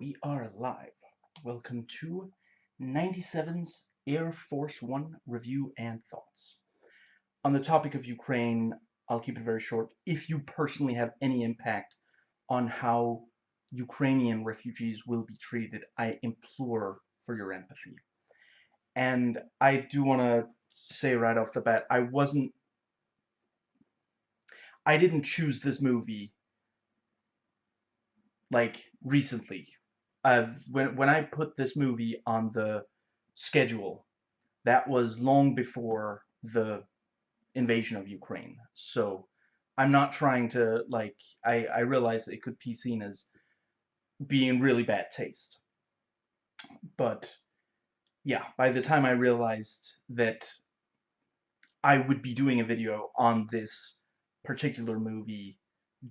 We are live. Welcome to 97's Air Force One review and thoughts. On the topic of Ukraine, I'll keep it very short. If you personally have any impact on how Ukrainian refugees will be treated, I implore for your empathy. And I do want to say right off the bat, I wasn't I didn't choose this movie like recently. Uh, when when I put this movie on the schedule, that was long before the invasion of Ukraine. So I'm not trying to like I I realize it could be seen as being really bad taste. But yeah, by the time I realized that I would be doing a video on this particular movie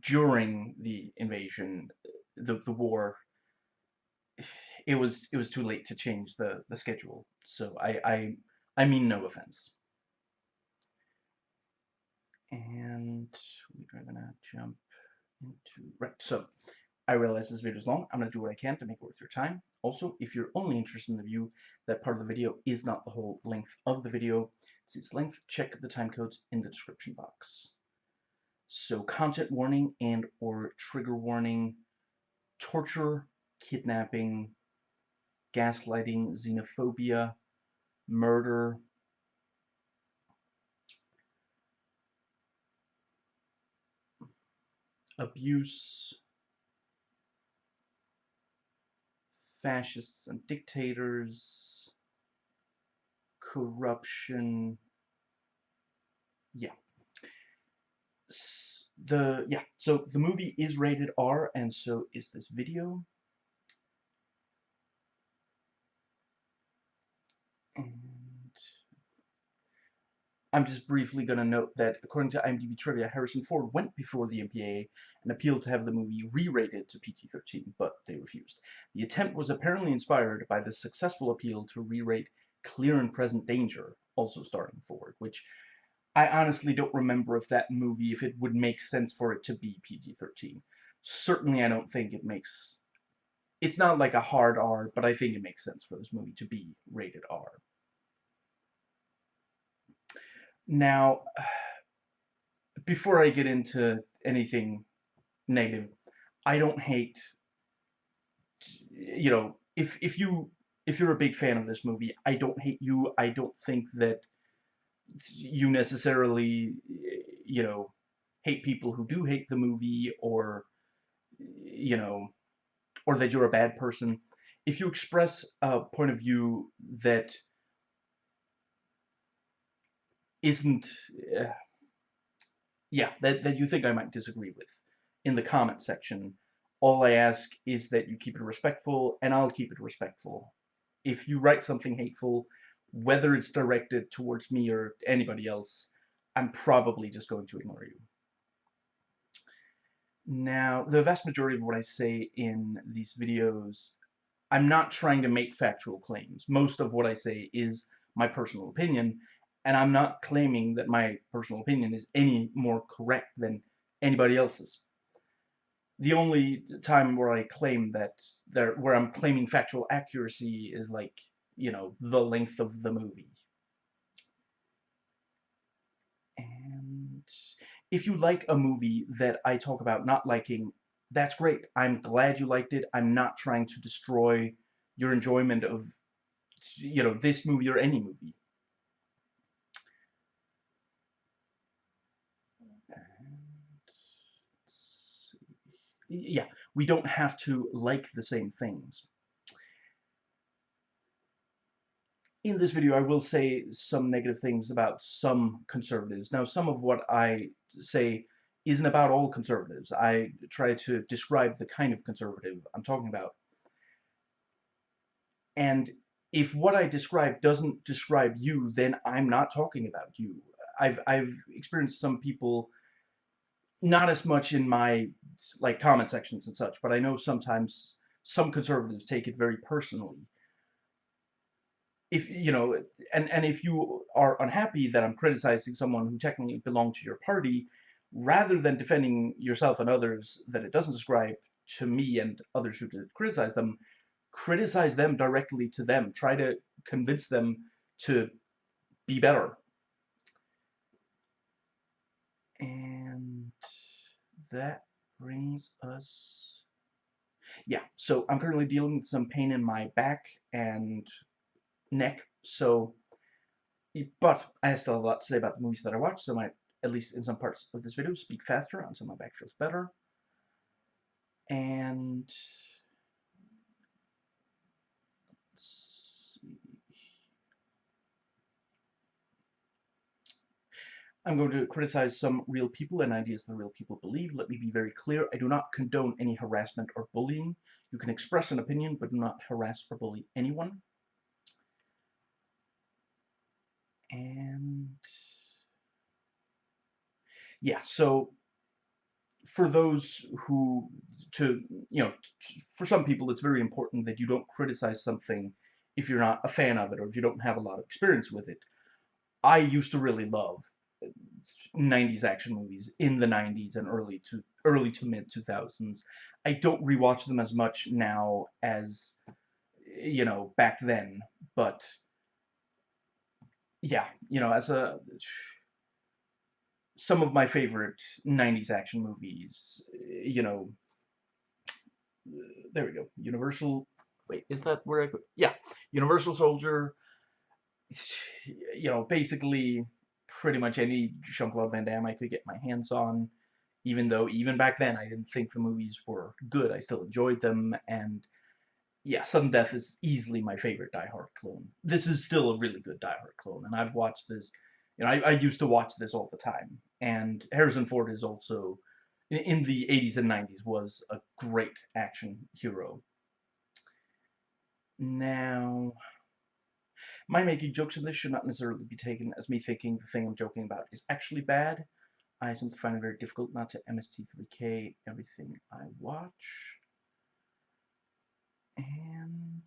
during the invasion, the the war, it was it was too late to change the the schedule. So I I I mean no offense. And we're gonna jump into right. So I realize this video is long. I'm gonna do what I can to make it worth your time. Also, if you're only interested in the view, that part of the video is not the whole length of the video. It's its length. Check the time codes in the description box. So content warning and or trigger warning, torture, kidnapping, gaslighting, xenophobia, murder, abuse, fascists and dictators, corruption, yeah. The yeah so the movie is rated R and so is this video and I'm just briefly going to note that according to IMDb trivia Harrison Ford went before the MPAA and appealed to have the movie re-rated to PG-13 but they refused the attempt was apparently inspired by the successful appeal to re-rate Clear and Present Danger also starring Ford which I honestly don't remember if that movie, if it would make sense for it to be PG-13. Certainly I don't think it makes... It's not like a hard R, but I think it makes sense for this movie to be rated R. Now, before I get into anything negative, I don't hate, you know, if, if you, if you're a big fan of this movie, I don't hate you. I don't think that you necessarily, you know, hate people who do hate the movie or, you know, or that you're a bad person. If you express a point of view that isn't, uh, yeah, that, that you think I might disagree with in the comment section, all I ask is that you keep it respectful, and I'll keep it respectful. If you write something hateful, whether it's directed towards me or anybody else, I'm probably just going to ignore you. Now, the vast majority of what I say in these videos, I'm not trying to make factual claims. Most of what I say is my personal opinion, and I'm not claiming that my personal opinion is any more correct than anybody else's. The only time where I claim that there, where I'm claiming factual accuracy is like you know, the length of the movie. And if you like a movie that I talk about not liking, that's great. I'm glad you liked it. I'm not trying to destroy your enjoyment of, you know, this movie or any movie. yeah, we don't have to like the same things. in this video I will say some negative things about some conservatives. Now some of what I say isn't about all conservatives. I try to describe the kind of conservative I'm talking about. And if what I describe doesn't describe you, then I'm not talking about you. I've, I've experienced some people, not as much in my like comment sections and such, but I know sometimes some conservatives take it very personally if you know and and if you are unhappy that I'm criticizing someone who technically belonged to your party rather than defending yourself and others that it doesn't describe to me and others who did criticize them, criticize them directly to them. Try to convince them to be better. And that brings us... Yeah, so I'm currently dealing with some pain in my back and neck, so... But I still have a lot to say about the movies that I watched, so I might, at least in some parts of this video, speak faster until my back feels better. And... I'm going to criticize some real people and ideas that real people believe. Let me be very clear, I do not condone any harassment or bullying. You can express an opinion, but do not harass or bully anyone. And... Yeah, so for those who, to, you know, for some people it's very important that you don't criticize something if you're not a fan of it or if you don't have a lot of experience with it. I used to really love uh, 90s action movies in the 90s and early to early to mid 2000s. I don't rewatch them as much now as you know back then, but yeah, you know, as a some of my favorite 90s action movies, you know, there we go. Universal wait, is that where I yeah, Universal Soldier you know, basically pretty much any Jean-Claude Van Damme I could get my hands on, even though even back then I didn't think the movies were good. I still enjoyed them, and yeah, Sudden Death is easily my favorite Die Hard clone. This is still a really good Die Hard clone, and I've watched this, you know, I, I used to watch this all the time, and Harrison Ford is also, in the 80s and 90s, was a great action hero. Now, my making jokes in this should not necessarily be taken as me thinking the thing I'm joking about is actually bad. I sometimes find it very difficult not to MST3K everything I watch. And...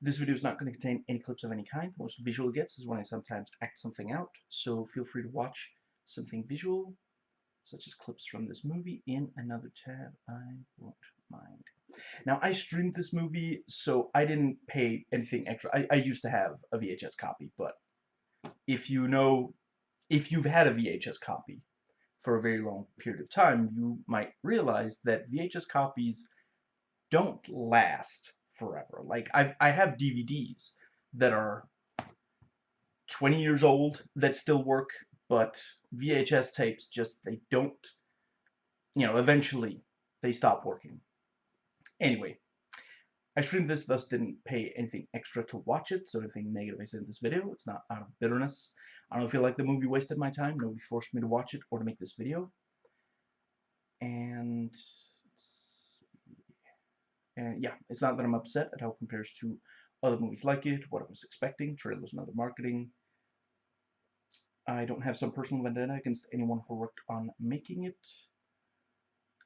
This video is not going to contain any clips of any kind. The most visual gets is when I sometimes act something out, so feel free to watch something visual, such as clips from this movie, in another tab. I won't mind. Now, I streamed this movie, so I didn't pay anything extra. I, I used to have a VHS copy, but if you know, if you've had a VHS copy for a very long period of time, you might realize that VHS copies don't last forever. Like, I've, I have DVDs that are 20 years old that still work, but VHS tapes just, they don't, you know, eventually they stop working. Anyway, I streamed this, thus didn't pay anything extra to watch it, so anything negative I said in this video, it's not out of bitterness. I don't feel like the movie wasted my time, nobody forced me to watch it or to make this video. And, and yeah, it's not that I'm upset at how it compares to other movies like it, what I was expecting, trailers and other marketing. I don't have some personal vendetta against anyone who worked on making it.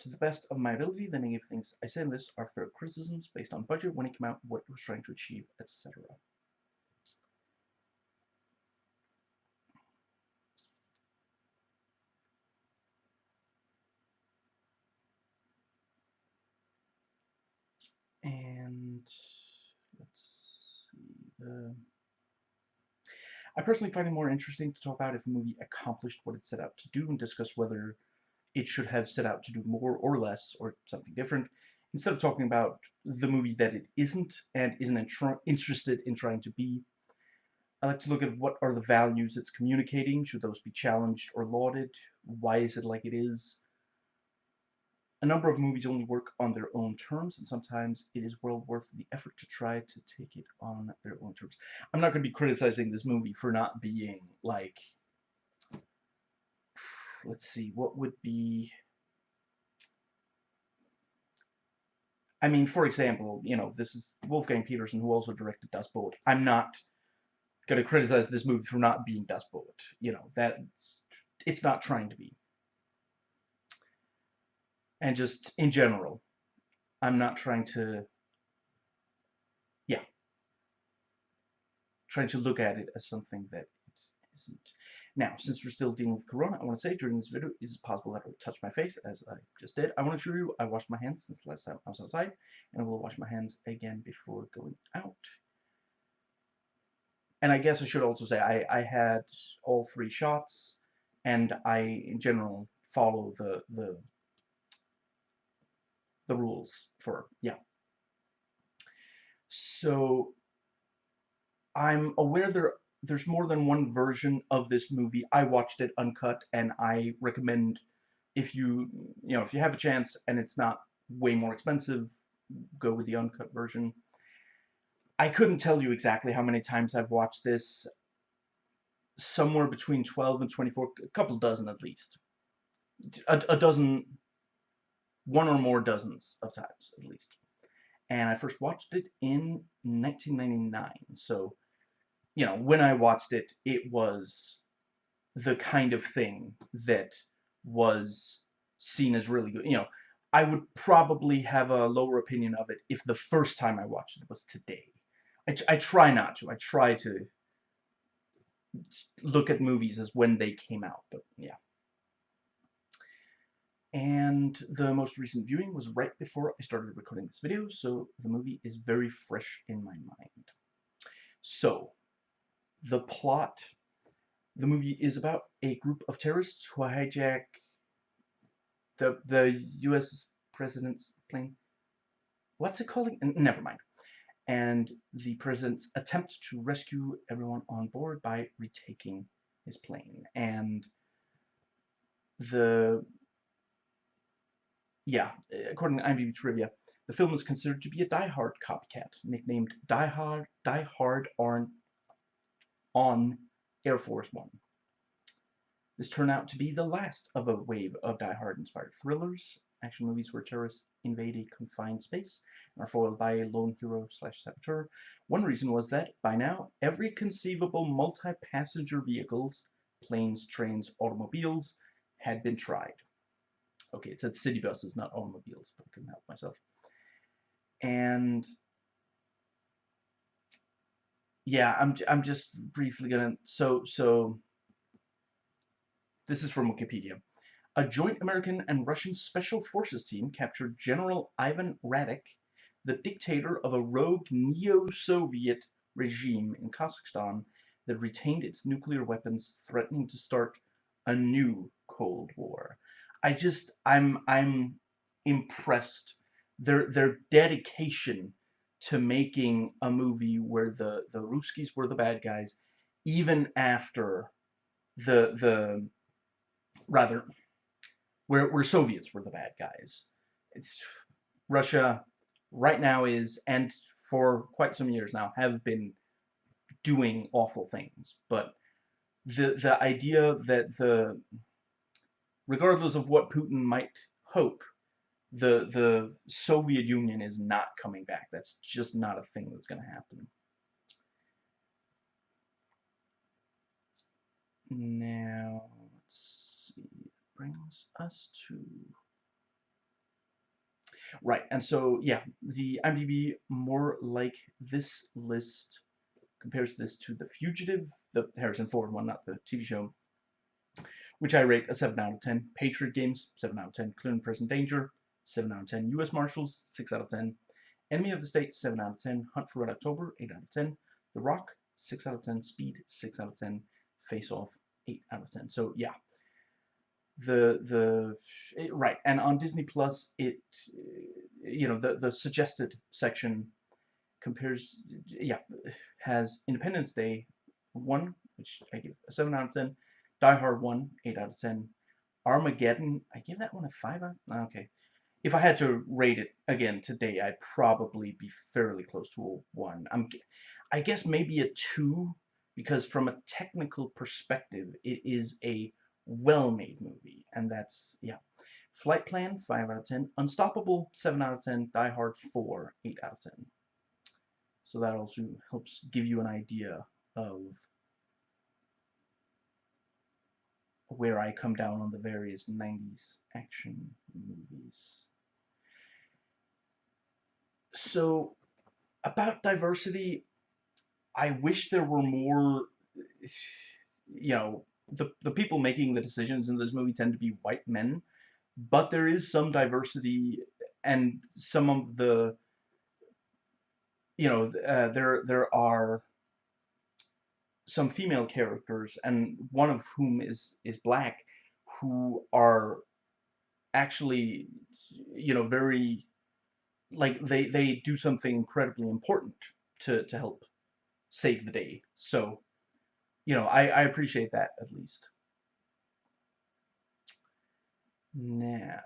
To the best of my ability, the negative things I say in this are fair criticisms based on budget, when it came out, what it was trying to achieve, etc. I personally find it more interesting to talk about if a movie accomplished what it set out to do and discuss whether it should have set out to do more or less or something different instead of talking about the movie that it isn't and isn't interested in trying to be. I like to look at what are the values it's communicating, should those be challenged or lauded, why is it like it is. A number of movies only work on their own terms, and sometimes it is well worth the effort to try to take it on their own terms. I'm not going to be criticizing this movie for not being, like, let's see, what would be... I mean, for example, you know, this is Wolfgang Petersen, who also directed Das Boot. I'm not going to criticize this movie for not being Das Boot. You know, that it's not trying to be. And just, in general, I'm not trying to, yeah, trying to look at it as something that it isn't. Now, since we're still dealing with Corona, I want to say during this video, it is possible that I will touch my face, as I just did. I want to show you, I washed my hands since last time I was outside, and I will wash my hands again before going out. And I guess I should also say, I, I had all three shots, and I, in general, follow the, the, the rules for, yeah. So, I'm aware there there's more than one version of this movie. I watched it uncut, and I recommend if you you know if you have a chance and it's not way more expensive, go with the uncut version. I couldn't tell you exactly how many times I've watched this. Somewhere between 12 and 24, a couple dozen at least. A, a dozen, one or more dozens of times at least. And I first watched it in 1999, so you know, when I watched it, it was the kind of thing that was seen as really good. You know, I would probably have a lower opinion of it if the first time I watched it was today. I, I try not to. I try to look at movies as when they came out, but yeah. And the most recent viewing was right before I started recording this video, so the movie is very fresh in my mind. So, the plot. The movie is about a group of terrorists who hijack the the U.S. president's plane. What's it called? Never mind. And the president's attempt to rescue everyone on board by retaking his plane. And the yeah, uh, according to IMDb trivia, the film is considered to be a Die Hard copycat, nicknamed Die Hard, Die Hard on on Air Force One. This turned out to be the last of a wave of Die Hard-inspired thrillers, action movies where terrorists invade a confined space and are foiled by a lone hero slash saboteur. One reason was that, by now, every conceivable multi-passenger vehicles, planes, trains, automobiles, had been tried. Okay, it said city buses, not automobiles, but I couldn't help myself. And yeah, I'm I'm just briefly gonna so so this is from Wikipedia. A joint American and Russian special forces team captured General Ivan Radek, the dictator of a rogue neo-Soviet regime in Kazakhstan that retained its nuclear weapons, threatening to start a new Cold War. I just I'm I'm impressed. Their their dedication to making a movie where the the Ruskies were the bad guys, even after the the rather where where Soviets were the bad guys. It's Russia right now is and for quite some years now have been doing awful things, but the the idea that the regardless of what Putin might hope the the Soviet Union is not coming back. That's just not a thing that's going to happen. Now, let's see. Brings us to... Right, and so, yeah, the IMDb, more like this list, compares this to The Fugitive, the Harrison Ford one, not the TV show, which I rate a 7 out of 10. Patriot Games, 7 out of 10. Clear and Present Danger, 7 out of 10. U.S. Marshals, 6 out of 10. Enemy of the State, 7 out of 10. Hunt for Red October, 8 out of 10. The Rock, 6 out of 10. Speed, 6 out of 10. Face Off, 8 out of 10. So, yeah. The, the, it, right, and on Disney Plus, it, you know, the, the suggested section compares, yeah, has Independence Day 1, which I give a 7 out of 10. Die Hard 1, 8 out of 10. Armageddon, I give that one a 5 out, okay if I had to rate it again today, I'd probably be fairly close to a 1. I'm, I guess maybe a 2, because from a technical perspective, it is a well-made movie, and that's, yeah. Flight Plan, 5 out of 10. Unstoppable, 7 out of 10. Die Hard, 4, 8 out of 10. So that also helps give you an idea of where I come down on the various 90s action movies. So, about diversity, I wish there were more, you know, the, the people making the decisions in this movie tend to be white men, but there is some diversity and some of the, you know, uh, there, there are some female characters, and one of whom is, is black, who are actually, you know, very, like, they, they do something incredibly important to, to help save the day. So, you know, I, I appreciate that at least. Now,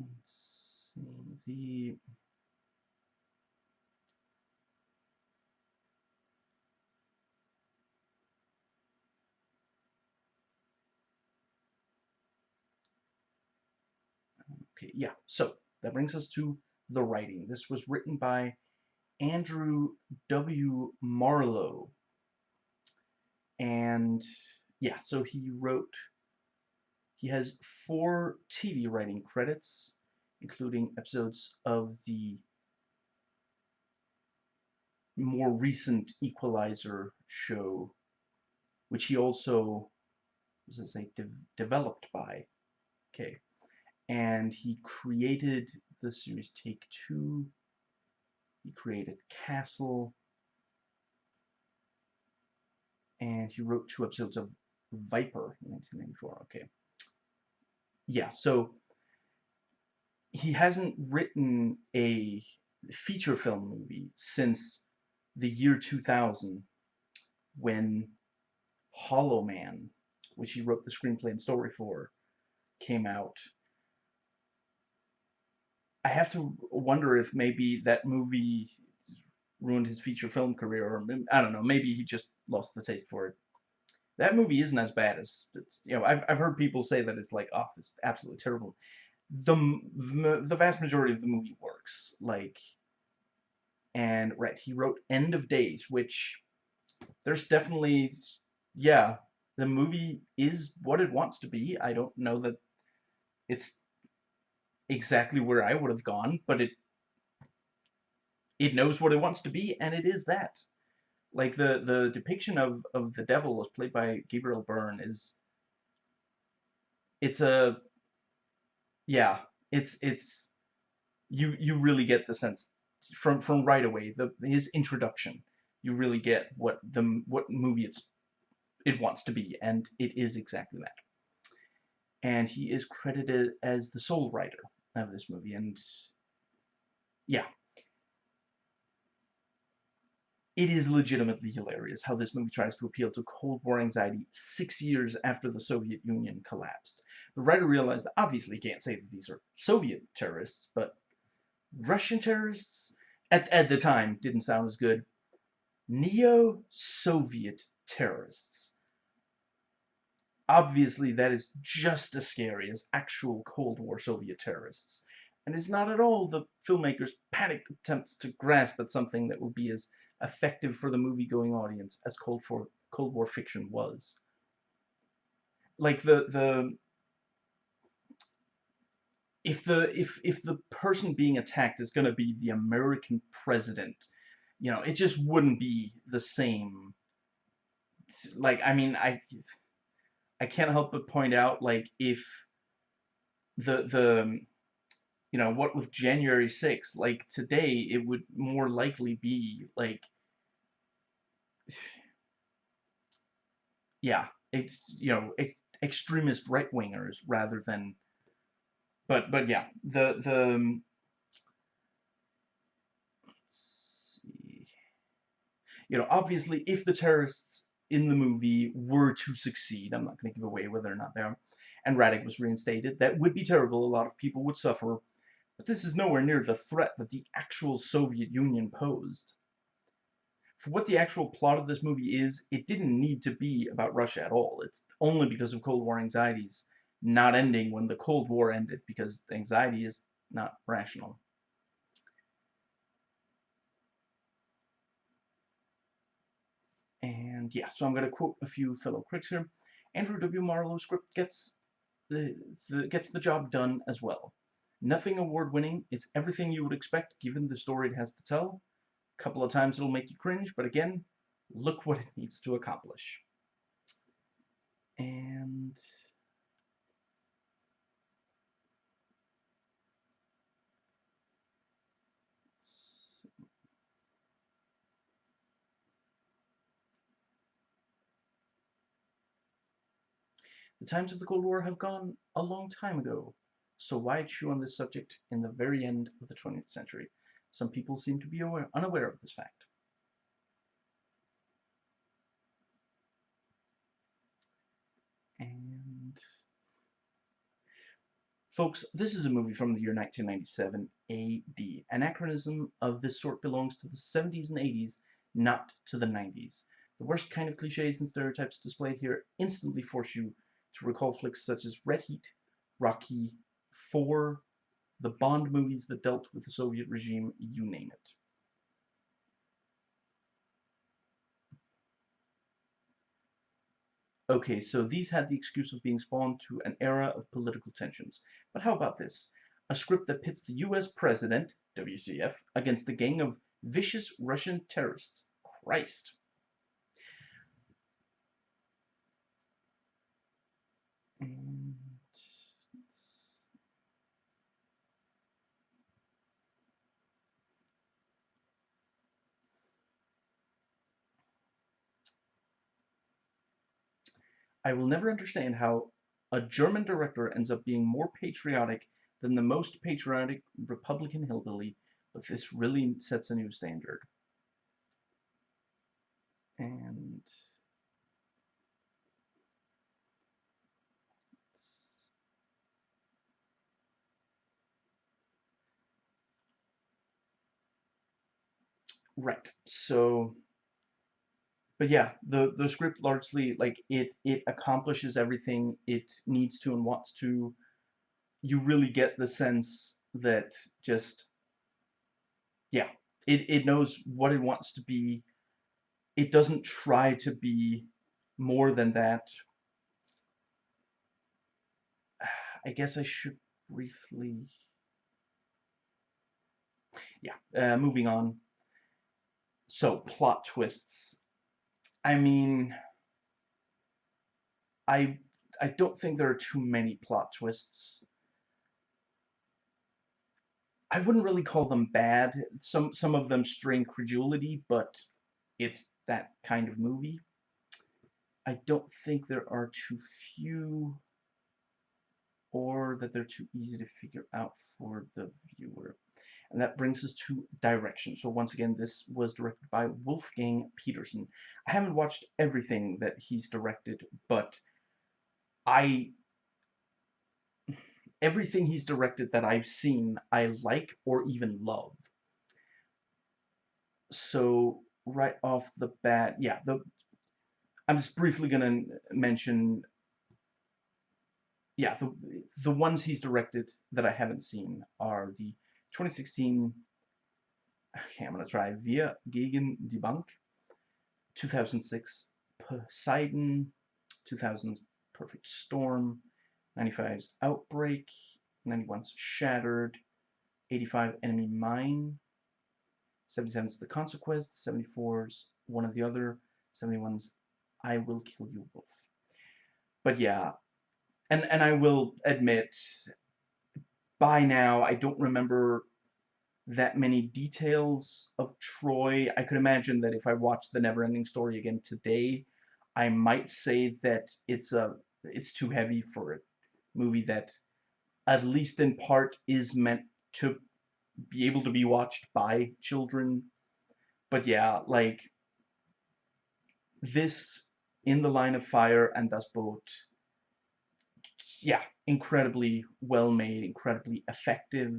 let's see, the Okay, yeah, so that brings us to the writing. This was written by Andrew W. Marlowe. And yeah, so he wrote, he has four TV writing credits, including episodes of the more recent Equalizer show, which he also, was it say, de developed by. Okay. And he created the series Take Two. He created Castle. And he wrote two episodes of Viper in 1994. Okay. Yeah, so he hasn't written a feature film movie since the year 2000 when Hollow Man, which he wrote the screenplay and story for, came out I have to wonder if maybe that movie ruined his feature film career, or I don't know, maybe he just lost the taste for it. That movie isn't as bad as, you know, I've, I've heard people say that it's like, oh, it's absolutely terrible. The, the vast majority of the movie works, like, and, right, he wrote End of Days, which, there's definitely, yeah, the movie is what it wants to be. I don't know that it's exactly where I would have gone, but it it knows what it wants to be, and it is that. Like the the depiction of of the devil as played by Gabriel Byrne is it's a yeah it's it's you you really get the sense from from right away the his introduction you really get what the what movie it's it wants to be and it is exactly that and he is credited as the sole writer of this movie, and yeah. It is legitimately hilarious how this movie tries to appeal to Cold War anxiety six years after the Soviet Union collapsed. The writer realized obviously he can't say that these are Soviet terrorists, but Russian terrorists at, at the time didn't sound as good. Neo-Soviet terrorists. Obviously, that is just as scary as actual Cold War Soviet terrorists, and is not at all the filmmaker's panicked attempts to grasp at something that will be as effective for the movie-going audience as Cold War, Cold War fiction was. Like the the if the if if the person being attacked is going to be the American president, you know, it just wouldn't be the same. Like I mean, I I can't help but point out, like, if the, the, you know, what with January 6th, like, today, it would more likely be, like, yeah, it's, you know, ex extremist right-wingers rather than, but, but yeah, the, the, um, you know, obviously, if the terrorists in the movie were to succeed, I'm not going to give away whether or not they are, and Radek was reinstated, that would be terrible, a lot of people would suffer, but this is nowhere near the threat that the actual Soviet Union posed. For what the actual plot of this movie is, it didn't need to be about Russia at all. It's only because of Cold War anxieties not ending when the Cold War ended, because anxiety is not rational. And yeah, so I'm going to quote a few fellow critics here. Andrew W. Marlowe's script gets the, the, gets the job done as well. Nothing award-winning. It's everything you would expect given the story it has to tell. A couple of times it'll make you cringe, but again, look what it needs to accomplish. And The times of the Cold War have gone a long time ago, so why chew on this subject in the very end of the 20th century? Some people seem to be aware, unaware of this fact. And... Folks, this is a movie from the year 1997 AD. Anachronism of this sort belongs to the 70s and 80s, not to the 90s. The worst kind of cliches and stereotypes displayed here instantly force you to recall flicks such as Red Heat, Rocky, 4, the Bond movies that dealt with the Soviet regime, you name it. Okay, so these had the excuse of being spawned to an era of political tensions. But how about this? A script that pits the US president, WTF, against a gang of vicious Russian terrorists. Christ. And I will never understand how a German director ends up being more patriotic than the most patriotic Republican hillbilly, but this really sets a new standard. And Right. So, but yeah, the the script largely like it it accomplishes everything it needs to and wants to. You really get the sense that just yeah, it it knows what it wants to be. It doesn't try to be more than that. I guess I should briefly yeah, uh, moving on. So, plot twists. I mean, I I don't think there are too many plot twists. I wouldn't really call them bad. Some some of them strain credulity, but it's that kind of movie. I don't think there are too few or that they're too easy to figure out for the viewer. And that brings us to direction. So once again, this was directed by Wolfgang Petersen. I haven't watched everything that he's directed, but I... Everything he's directed that I've seen, I like or even love. So, right off the bat, yeah, the... I'm just briefly going to mention yeah, the the ones he's directed that I haven't seen are the 2016, okay, I'm going to try Wir gegen die Bank, 2006 Poseidon, 2000's Perfect Storm, 95's Outbreak, 91's Shattered, 85 Enemy Mine, 77's The Consequence, 74's One of the Other, 71's I Will Kill You Both. But yeah, and, and I will admit, by now, I don't remember that many details of Troy. I could imagine that if I watched the Neverending Story again today, I might say that it's a it's too heavy for a movie that, at least in part, is meant to be able to be watched by children. But yeah, like this in the line of fire and Das Boot yeah, incredibly well made, incredibly effective.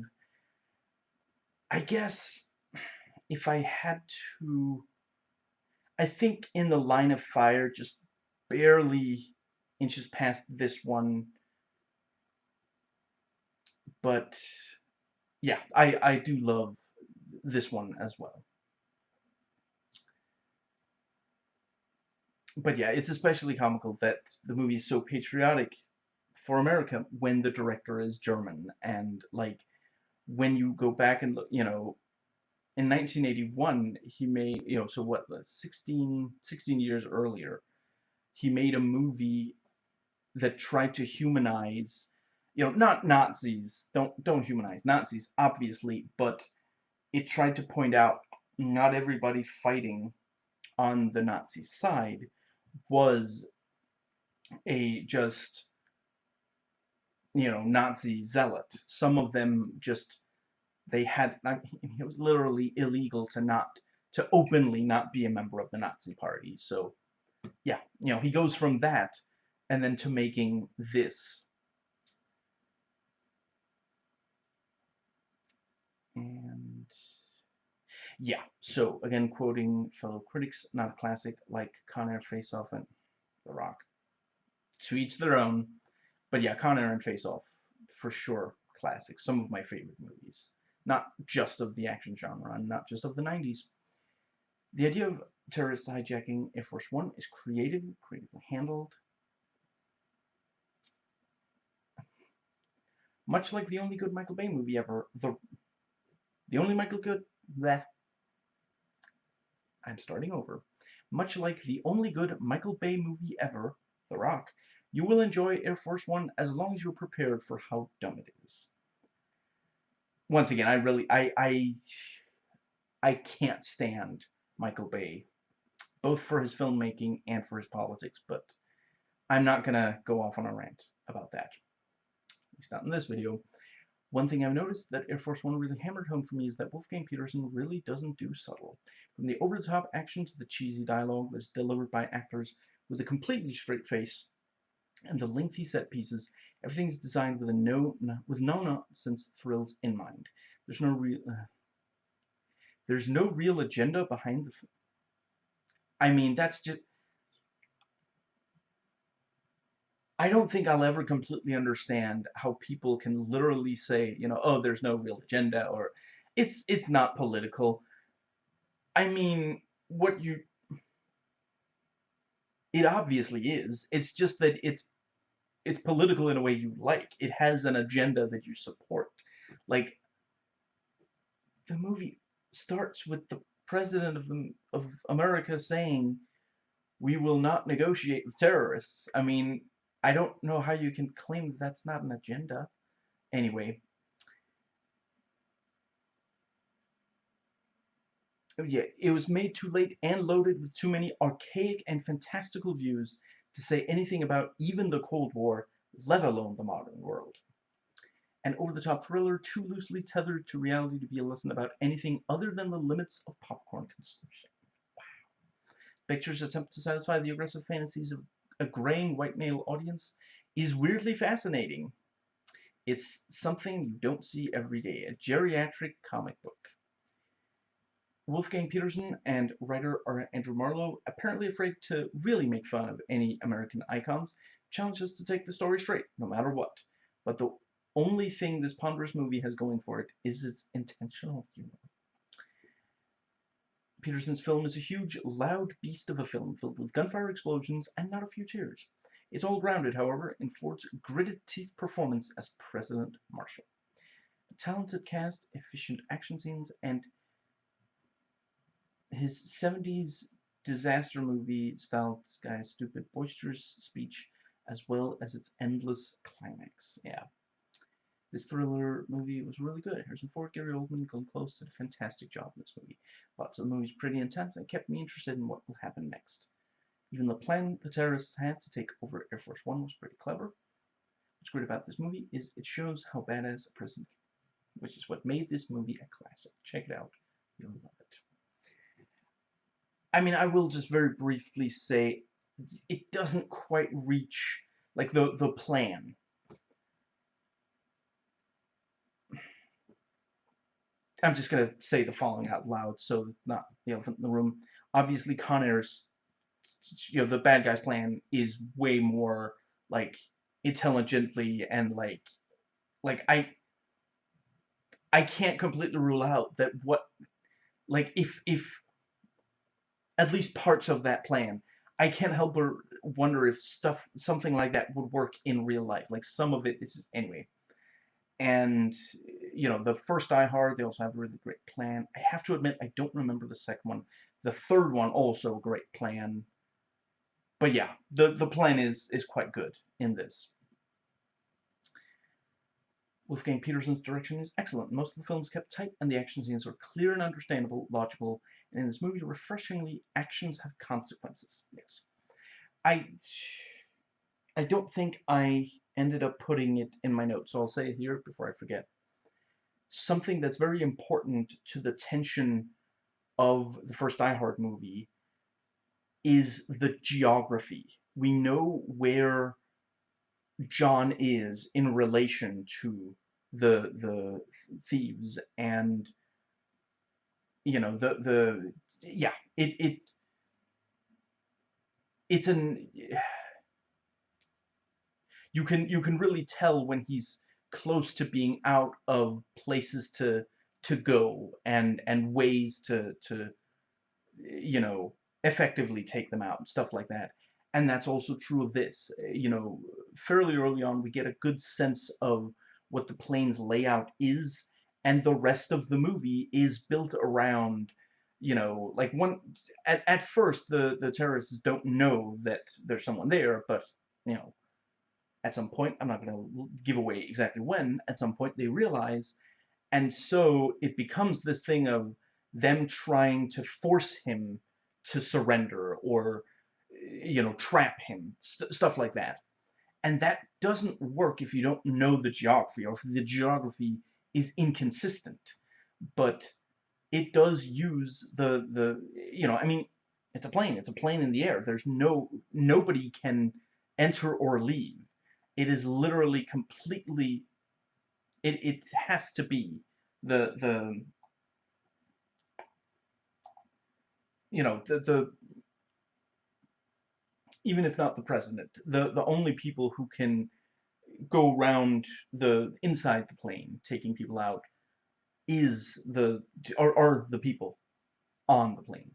I guess if I had to, I think in the line of fire, just barely inches past this one. But yeah, I, I do love this one as well. But yeah, it's especially comical that the movie is so patriotic for America when the director is German. And like when you go back and look, you know, in 1981, he made, you know, so what, 16, 16 years earlier, he made a movie that tried to humanize, you know, not Nazis, don't, don't humanize Nazis, obviously, but it tried to point out not everybody fighting on the Nazi side was a just, you know, Nazi zealot. Some of them just they had it was literally illegal to not to openly not be a member of the Nazi party. So yeah, you know, he goes from that and then to making this. And yeah, so again, quoting fellow critics, not a classic like Con Air Face Off and The Rock. To each their own, but yeah, Con Air and Face Off, for sure, classics. Some of my favorite movies not just of the action genre, and not just of the 90s. The idea of terrorist hijacking Air Force One is creative, creatively handled. Much like the only good Michael Bay movie ever, the the only Michael good that I'm starting over. Much like the only good Michael Bay movie ever, The Rock, you will enjoy Air Force One as long as you're prepared for how dumb it is once again, I really, I, I, I can't stand Michael Bay, both for his filmmaking and for his politics, but I'm not gonna go off on a rant about that. At least not in this video. One thing I've noticed that Air Force One really hammered home for me is that Wolfgang Petersen really doesn't do subtle. From the over-the-top action to the cheesy dialogue that's delivered by actors with a completely straight face, and the lengthy set pieces Everything is designed with a no, with no nonsense thrills in mind. There's no real uh, there's no real agenda behind the. I mean, that's just. I don't think I'll ever completely understand how people can literally say, you know, oh, there's no real agenda or it's it's not political. I mean, what you it obviously is. It's just that it's it's political in a way you like. It has an agenda that you support. Like the movie starts with the president of the, of America saying we will not negotiate with terrorists. I mean, I don't know how you can claim that that's not an agenda. Anyway, yeah, it was made too late and loaded with too many archaic and fantastical views to say anything about even the Cold War, let alone the modern world. An over-the-top thriller too loosely tethered to reality to be a lesson about anything other than the limits of popcorn consumption. Wow. Pictures attempt to satisfy the aggressive fantasies of a graying white male audience is weirdly fascinating. It's something you don't see every day, a geriatric comic book. Wolfgang Petersen and writer Andrew Marlowe, apparently afraid to really make fun of any American icons, challenge us to take the story straight, no matter what. But the only thing this ponderous movie has going for it is its intentional humor. Petersen's film is a huge, loud beast of a film filled with gunfire explosions and not a few tears. It's all grounded, however, in Ford's gritted teeth performance as President Marshall. The talented cast, efficient action scenes, and his 70s disaster movie style guy's stupid boisterous speech as well as its endless climax. Yeah. This thriller movie was really good. Harrison Ford, Gary Oldman, Glenn Close did a fantastic job in this movie. Lots of the movie's pretty intense and kept me interested in what will happen next. Even the plan the terrorists had to take over Air Force One was pretty clever. What's great about this movie is it shows how badass a president, which is what made this movie a classic. Check it out. You'll love it. I mean, I will just very briefly say it doesn't quite reach, like, the, the plan. I'm just going to say the following out loud, so not the elephant in the room. Obviously, Con you know, the bad guy's plan is way more, like, intelligently and, like, like, I, I can't completely rule out that what, like, if, if at least parts of that plan. I can't help but wonder if stuff, something like that would work in real life. Like some of it is just, anyway. and you know the first Die Hard, they also have a really great plan. I have to admit, I don't remember the second one. The third one also a great plan. But yeah, the the plan is is quite good in this. Wolfgang Petersen's direction is excellent. Most of the film is kept tight, and the action scenes are clear and understandable, logical, and in this movie, refreshingly, actions have consequences. Yes. I I don't think I ended up putting it in my notes, so I'll say it here before I forget. Something that's very important to the tension of the first Die Hard movie is the geography. We know where John is in relation to the the thieves and you know the the yeah it it it's an you can you can really tell when he's close to being out of places to to go and and ways to to you know effectively take them out stuff like that and that's also true of this. You know, fairly early on, we get a good sense of what the plane's layout is, and the rest of the movie is built around, you know, like one. At at first, the the terrorists don't know that there's someone there, but you know, at some point, I'm not going to give away exactly when. At some point, they realize, and so it becomes this thing of them trying to force him to surrender or you know, trap him, st stuff like that. And that doesn't work if you don't know the geography, or if the geography is inconsistent. But it does use the, the you know, I mean, it's a plane. It's a plane in the air. There's no, nobody can enter or leave. It is literally completely, it, it has to be the, the, you know, the, the even if not the president, the, the only people who can go around the inside the plane, taking people out, is the are, are the people on the plane.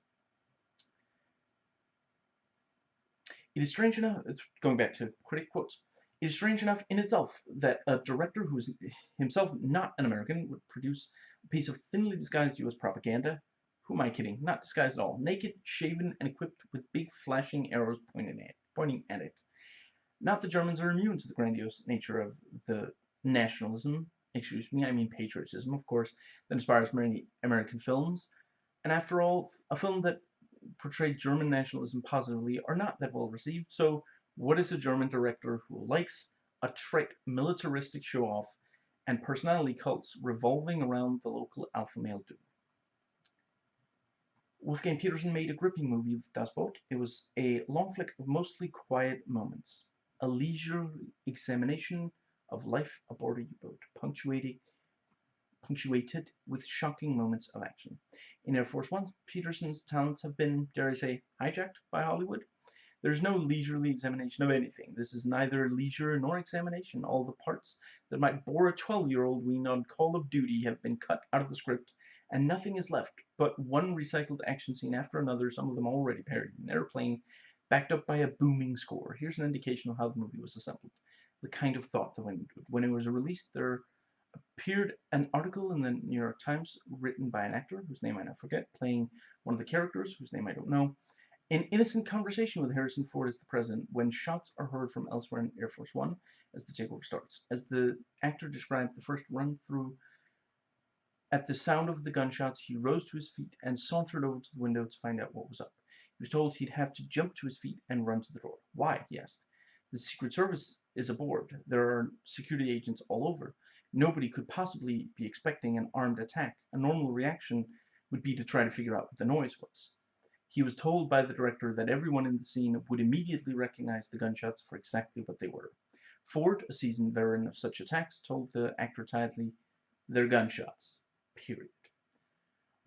It is strange enough, going back to critic quotes, it is strange enough in itself that a director who is himself not an American would produce a piece of thinly disguised US propaganda who am I kidding? Not disguised at all. Naked, shaven, and equipped with big flashing arrows pointing at, pointing at it. Not the Germans are immune to the grandiose nature of the nationalism, excuse me, I mean patriotism, of course, that inspires many American films. And after all, a film that portrayed German nationalism positively are not that well received, so what is a German director who likes a trite militaristic show-off and personality cults revolving around the local alpha male do? Wolfgang Petersen made a gripping movie with Das Boot. It was a long flick of mostly quiet moments, a leisurely examination of life aboard a U-boat, punctuated, punctuated with shocking moments of action. In Air Force One, Petersen's talents have been, dare I say, hijacked by Hollywood. There's no leisurely examination of anything. This is neither leisure nor examination. All the parts that might bore a 12-year-old weaned on Call of Duty have been cut out of the script and nothing is left but one recycled action scene after another, some of them already parodied in airplane, backed up by a booming score. Here's an indication of how the movie was assembled. The kind of thought that went into it. When it was released, there appeared an article in the New York Times written by an actor, whose name I now forget, playing one of the characters, whose name I don't know, an innocent conversation with Harrison Ford as the president when shots are heard from elsewhere in Air Force One as the takeover starts. As the actor described the first run through at the sound of the gunshots, he rose to his feet and sauntered over to the window to find out what was up. He was told he'd have to jump to his feet and run to the door. Why? he asked. The Secret Service is aboard. There are security agents all over. Nobody could possibly be expecting an armed attack. A normal reaction would be to try to figure out what the noise was. He was told by the director that everyone in the scene would immediately recognize the gunshots for exactly what they were. Ford, a seasoned veteran of such attacks, told the actor tiredly, they're gunshots period.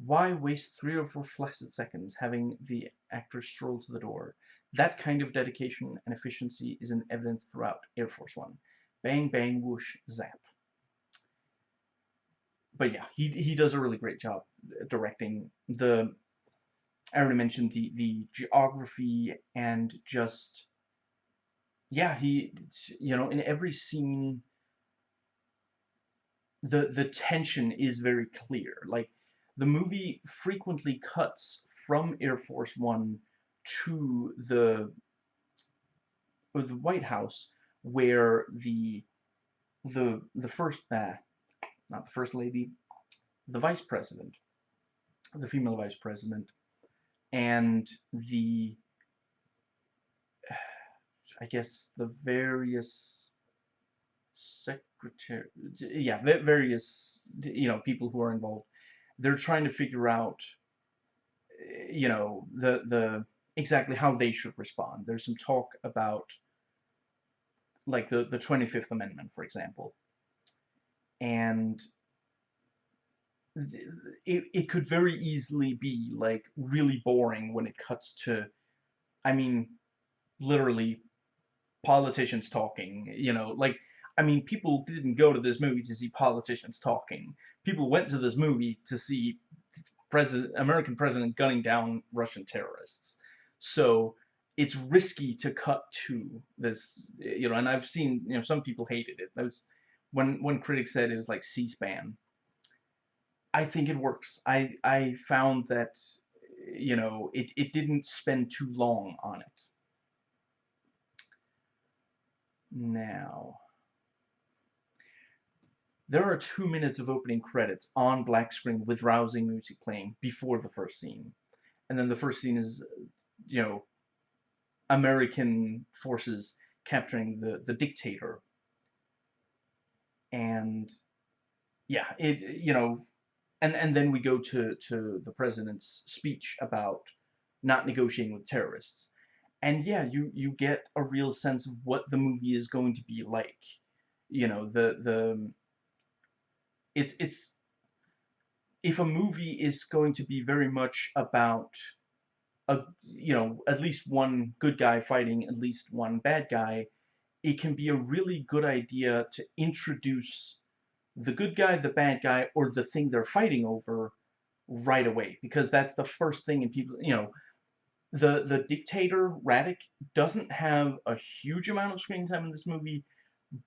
Why waste three or four flaccid seconds having the actor stroll to the door? That kind of dedication and efficiency is in evidence throughout Air Force One. Bang, bang, whoosh, zap. But yeah, he, he does a really great job directing the, I already mentioned the, the geography and just, yeah, he, you know, in every scene the the tension is very clear. Like the movie frequently cuts from Air Force One to the the White House where the the the first uh, not the first lady the vice president the female vice president and the I guess the various secretary yeah various you know people who are involved. They're trying to figure out eh, you know the the exactly how they should respond. There's some talk about like the the 25th amendment for example. And it, it could very easily be like really boring when it cuts to I mean literally politicians talking you know like I mean people didn't go to this movie to see politicians talking people went to this movie to see president American president gunning down Russian terrorists so it's risky to cut to this you know and I've seen you know some people hated it those when when critics said it was like C-SPAN I think it works. I I found that you know it it didn't spend too long on it. Now there are two minutes of opening credits on black screen with rousing music playing before the first scene, and then the first scene is you know American forces capturing the the dictator. And yeah it you know and and then we go to to the president's speech about not negotiating with terrorists. And yeah you you get a real sense of what the movie is going to be like. You know the the it's it's if a movie is going to be very much about a you know at least one good guy fighting at least one bad guy it can be a really good idea to introduce the good guy, the bad guy, or the thing they're fighting over right away. Because that's the first thing in people, you know, the, the dictator, Radek doesn't have a huge amount of screen time in this movie,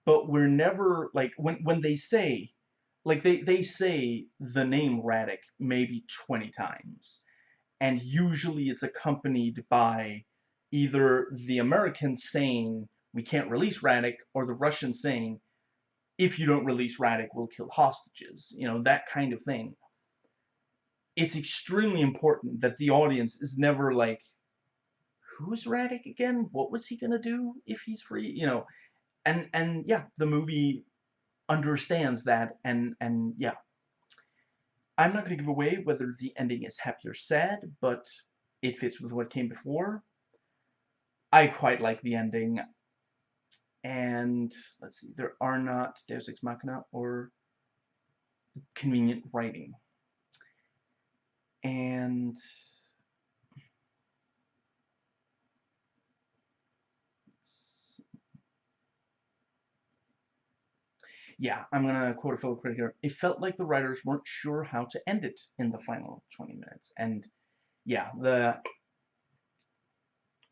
but we're never, like, when, when they say, like, they, they say the name Radek maybe 20 times. And usually it's accompanied by either the Americans saying, we can't release Radek, or the Russians saying, if you don't release Radek, we'll kill hostages. You know, that kind of thing. It's extremely important that the audience is never like, who's Radek again? What was he gonna do if he's free? You know, and and yeah, the movie understands that, and and yeah. I'm not gonna give away whether the ending is happy or sad, but it fits with what came before. I quite like the ending and let's see, there are not Deus Ex Machina or convenient writing. And yeah, I'm gonna quote a fellow critic here. It felt like the writers weren't sure how to end it in the final 20 minutes. And yeah, the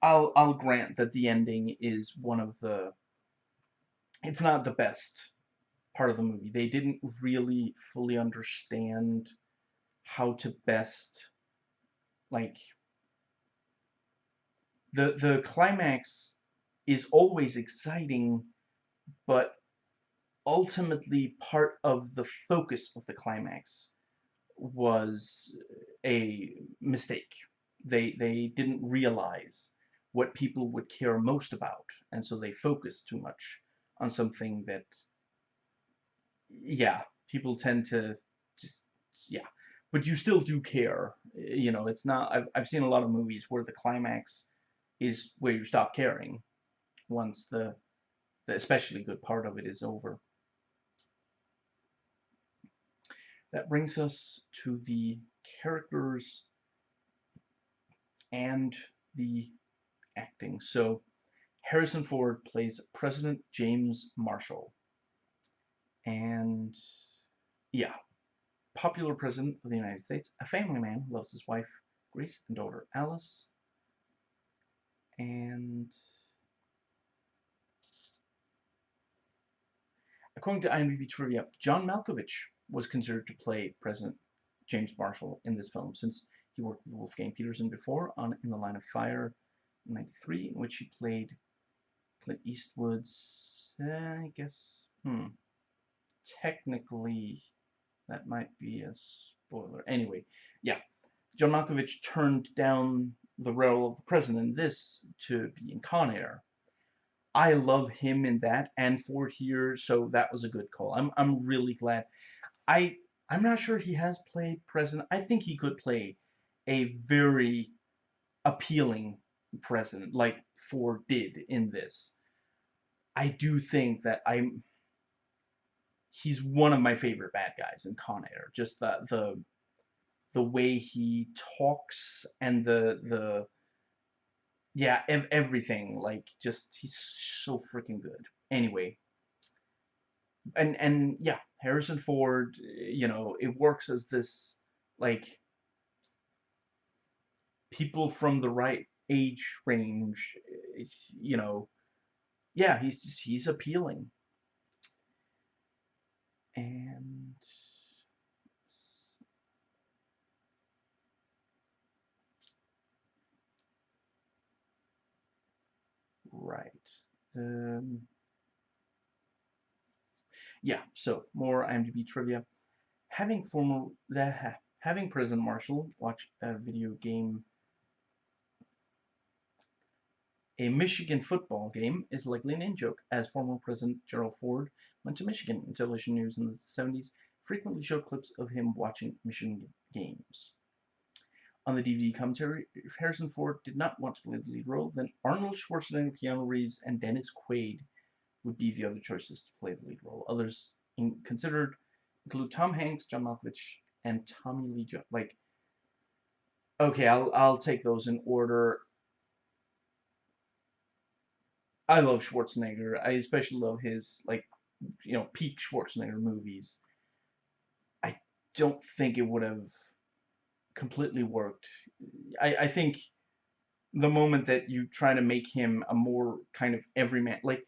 I'll I'll grant that the ending is one of the it's not the best part of the movie. They didn't really fully understand how to best like the the climax is always exciting but ultimately part of the focus of the climax was a mistake. They they didn't realize what people would care most about and so they focused too much on something that yeah people tend to just yeah. But you still do care you know it's not I've, I've seen a lot of movies where the climax is where you stop caring once the, the especially good part of it is over that brings us to the characters and the acting so Harrison Ford plays President James Marshall. And yeah, popular president of the United States, a family man, who loves his wife Grace and daughter Alice. And according to IMDb trivia, John Malkovich was considered to play President James Marshall in this film, since he worked with Wolfgang Petersen before on In the Line of Fire, in 93, in which he played Clint Eastwood's, uh, I guess, hmm, technically, that might be a spoiler. Anyway, yeah, John Malkovich turned down the role of the president in this to be in Con Air. I love him in that and for here, so that was a good call. I'm I'm really glad. I I'm not sure he has played president. I think he could play a very appealing president like Ford did in this. I do think that I'm he's one of my favorite bad guys in Con Air. Just the the the way he talks and the the yeah ev everything like just he's so freaking good. Anyway, and and yeah, Harrison Ford, you know, it works as this like people from the right age range, you know, yeah, he's just he's appealing. And right. Um, yeah, so more IMDb trivia. Having former that having President Marshall watch a video game a Michigan football game is likely an in-joke, as former President Gerald Ford went to Michigan, and television news in the 70s frequently showed clips of him watching Michigan games. On the DVD commentary, if Harrison Ford did not want to play the lead role, then Arnold Schwarzenegger, Keanu Reeves, and Dennis Quaid would be the other choices to play the lead role. Others considered include Tom Hanks, John Malkovich, and Tommy Lee Jones. Like, okay, I'll I'll take those in order. I love Schwarzenegger. I especially love his like, you know, peak Schwarzenegger movies. I don't think it would have completely worked. I I think the moment that you try to make him a more kind of everyman, like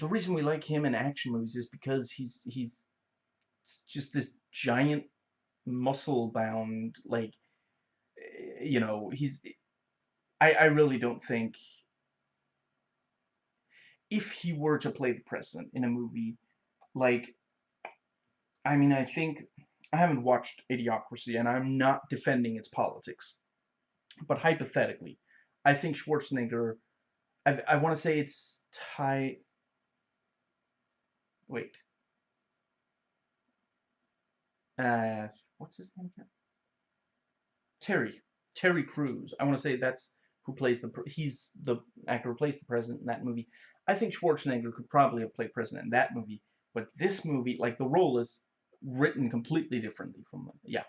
the reason we like him in action movies is because he's he's just this giant muscle bound like eh, you know he's I I really don't think if he were to play the president in a movie like I mean I think I haven't watched Idiocracy and I'm not defending its politics but hypothetically I think Schwarzenegger I, I want to say it's Ty Wait. Uh, what's his name again? Terry. Terry Crews. I want to say that's who plays the... He's the actor who plays the president in that movie. I think Schwarzenegger could probably have played president in that movie. But this movie, like, the role is written completely differently from... Yeah.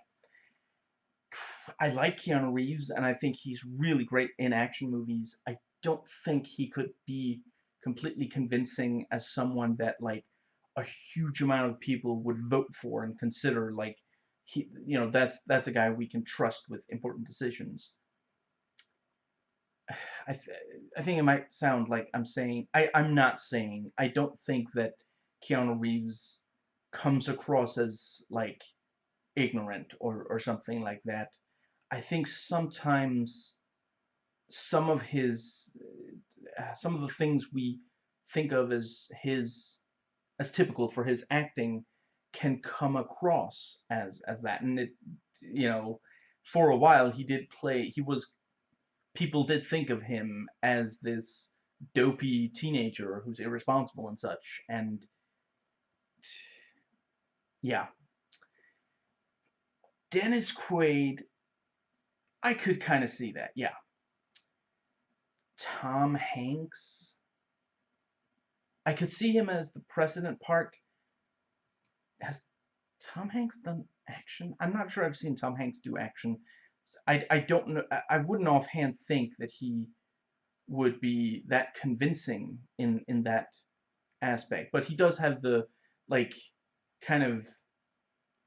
I like Keanu Reeves, and I think he's really great in action movies. I don't think he could be completely convincing as someone that, like, a huge amount of people would vote for and consider like he you know that's that's a guy we can trust with important decisions. I, th I think it might sound like I'm saying I, I'm not saying I don't think that Keanu Reeves comes across as like ignorant or, or something like that. I think sometimes some of his uh, some of the things we think of as his as typical for his acting can come across as as that. And it you know for a while he did play he was people did think of him as this dopey teenager who's irresponsible and such and yeah. Dennis Quaid I could kind of see that yeah. Tom Hanks I could see him as the president part. Has Tom Hanks done action? I'm not sure I've seen Tom Hanks do action. I, I don't know. I wouldn't offhand think that he would be that convincing in, in that aspect. But he does have the, like, kind of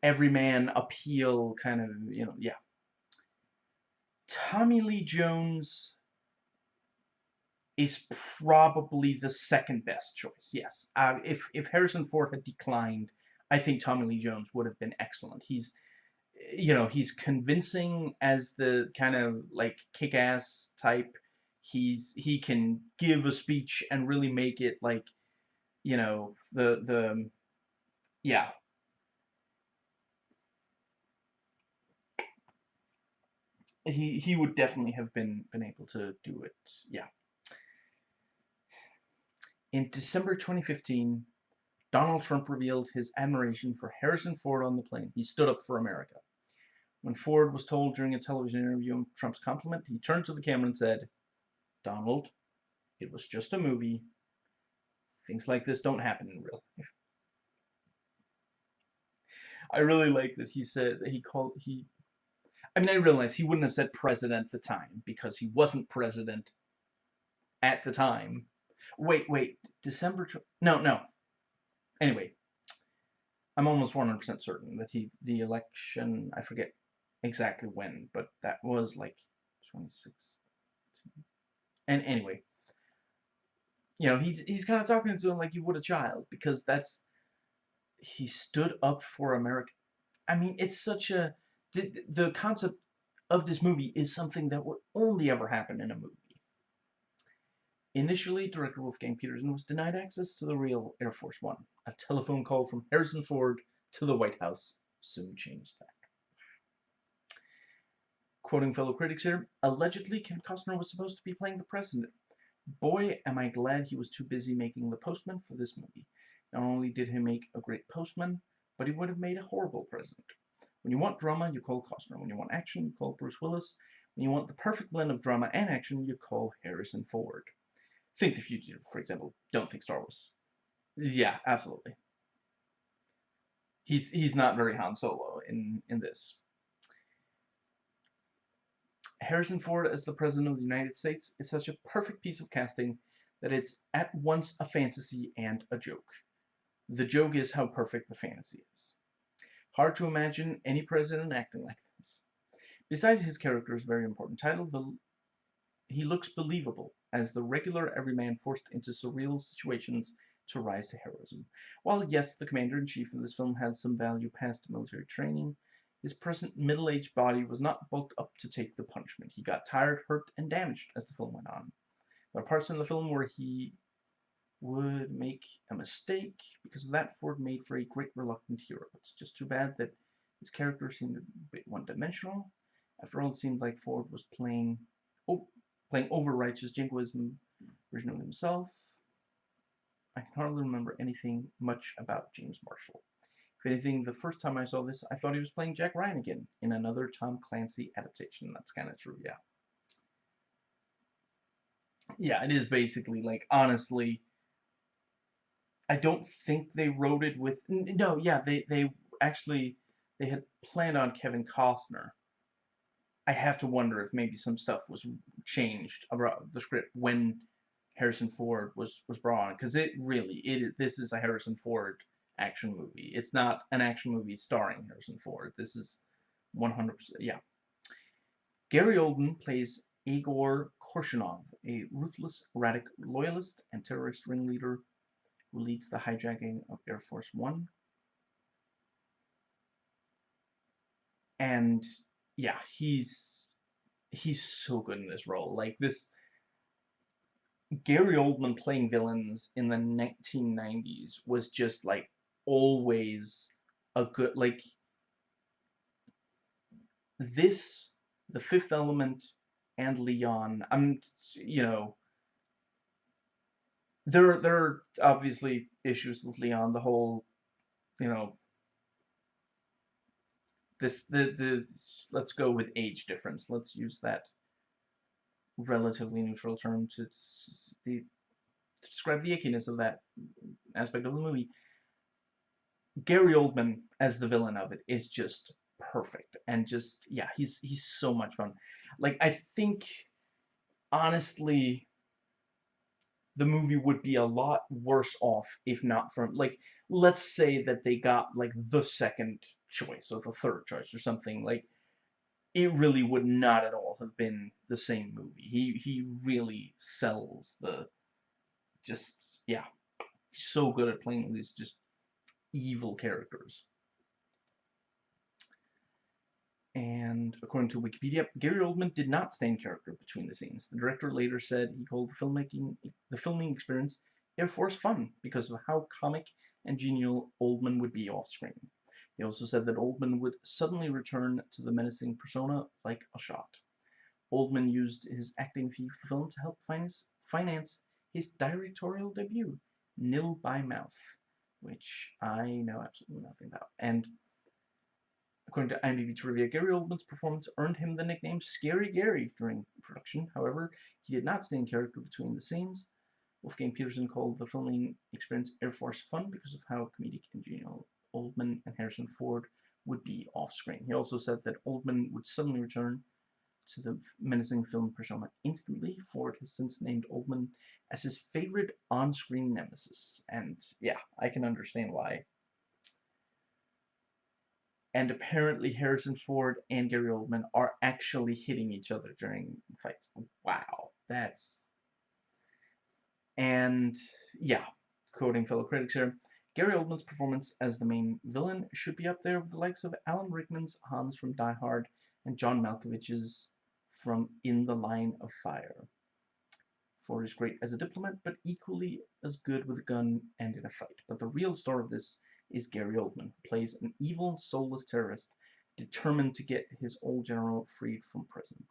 everyman appeal kind of, you know, yeah. Tommy Lee Jones is probably the second best choice. Yes, uh, if if Harrison Ford had declined, I think Tommy Lee Jones would have been excellent. He's you know he's convincing as the kind of like kick-ass type. He's he can give a speech and really make it like you know the the yeah he he would definitely have been been able to do it. Yeah. In December 2015, Donald Trump revealed his admiration for Harrison Ford on the plane. He stood up for America. When Ford was told during a television interview of Trump's compliment, he turned to the camera and said, Donald, it was just a movie. Things like this don't happen in real life. I really like that he said that he called he I mean, I realize he wouldn't have said president at the time because he wasn't president at the time. Wait, wait, December, no, no. Anyway, I'm almost 100% certain that he, the election, I forget exactly when, but that was like 26. And anyway, you know, he's, he's kind of talking to him like you would a child because that's, he stood up for America. I mean, it's such a, the, the concept of this movie is something that would only ever happen in a movie. Initially, director Wolfgang Petersen was denied access to the real Air Force One. A telephone call from Harrison Ford to the White House soon changed that. Quoting fellow critics here, allegedly Kevin Costner was supposed to be playing the president. Boy, am I glad he was too busy making The Postman for this movie. Not only did he make a great postman, but he would have made a horrible president. When you want drama, you call Costner. When you want action, you call Bruce Willis. When you want the perfect blend of drama and action, you call Harrison Ford. Think The Fugitive, for example. Don't think Star Wars. Yeah, absolutely. He's he's not very Han Solo in in this. Harrison Ford as the President of the United States is such a perfect piece of casting that it's at once a fantasy and a joke. The joke is how perfect the fantasy is. Hard to imagine any president acting like this. Besides his character's very important title, the, he looks believable as the regular everyman forced into surreal situations to rise to heroism. While yes, the commander-in-chief in this film had some value past military training, his present middle-aged body was not bulked up to take the punishment. He got tired, hurt, and damaged as the film went on. There are parts in the film where he would make a mistake. Because of that, Ford made for a great reluctant hero. It's just too bad that his character seemed a bit one-dimensional. After all, it seemed like Ford was playing playing over-righteous jingoism version of himself. I can hardly remember anything much about James Marshall. If anything, the first time I saw this, I thought he was playing Jack Ryan again in another Tom Clancy adaptation. That's kind of true, yeah. Yeah, it is basically, like, honestly, I don't think they wrote it with no yeah they they actually they had planned on Kevin Costner I have to wonder if maybe some stuff was changed about the script when Harrison Ford was was brought on because it really it this is a Harrison Ford action movie. It's not an action movie starring Harrison Ford. This is 100% yeah. Gary Oldman plays Igor Korshunov a ruthless erratic loyalist and terrorist ringleader who leads the hijacking of Air Force One. And yeah, he's he's so good in this role. Like this Gary Oldman playing villains in the 1990s was just like always a good like this the fifth element and Leon I'm you know there there are obviously issues with Leon. The whole, you know, this the the let's go with age difference. Let's use that relatively neutral term to, to describe the ickiness of that aspect of the movie. Gary Oldman as the villain of it is just perfect and just yeah he's he's so much fun like I think honestly the movie would be a lot worse off if not for like let's say that they got like the second choice or the third choice or something like it really would not at all have been the same movie. He he really sells the just yeah, He's so good at playing these just evil characters. And according to Wikipedia, Gary Oldman did not stay in character between the scenes. The director later said he called the filmmaking the filming experience Air Force fun because of how comic and genial Oldman would be off screen. He also said that Oldman would suddenly return to the menacing persona like a shot. Oldman used his acting fee for the film to help finance, finance his directorial debut, Nil by Mouth, which I know absolutely nothing about. And according to IMDb trivia, Gary Oldman's performance earned him the nickname Scary Gary during production. However, he did not stay in character between the scenes. Wolfgang Petersen called the filming experience Air Force fun because of how comedic and genial Oldman and Harrison Ford would be off-screen. He also said that Oldman would suddenly return to the menacing film persona instantly. Ford has since named Oldman as his favorite on-screen nemesis. And yeah, I can understand why. And apparently Harrison Ford and Gary Oldman are actually hitting each other during fights. Wow, that's... And yeah, quoting fellow critics here, Gary Oldman's performance as the main villain should be up there with the likes of Alan Rickman's Hans from Die Hard and John Malkovich's from In the Line of Fire. Ford is great as a diplomat, but equally as good with a gun and in a fight. But the real star of this is Gary Oldman, who plays an evil, soulless terrorist determined to get his old general freed from prison.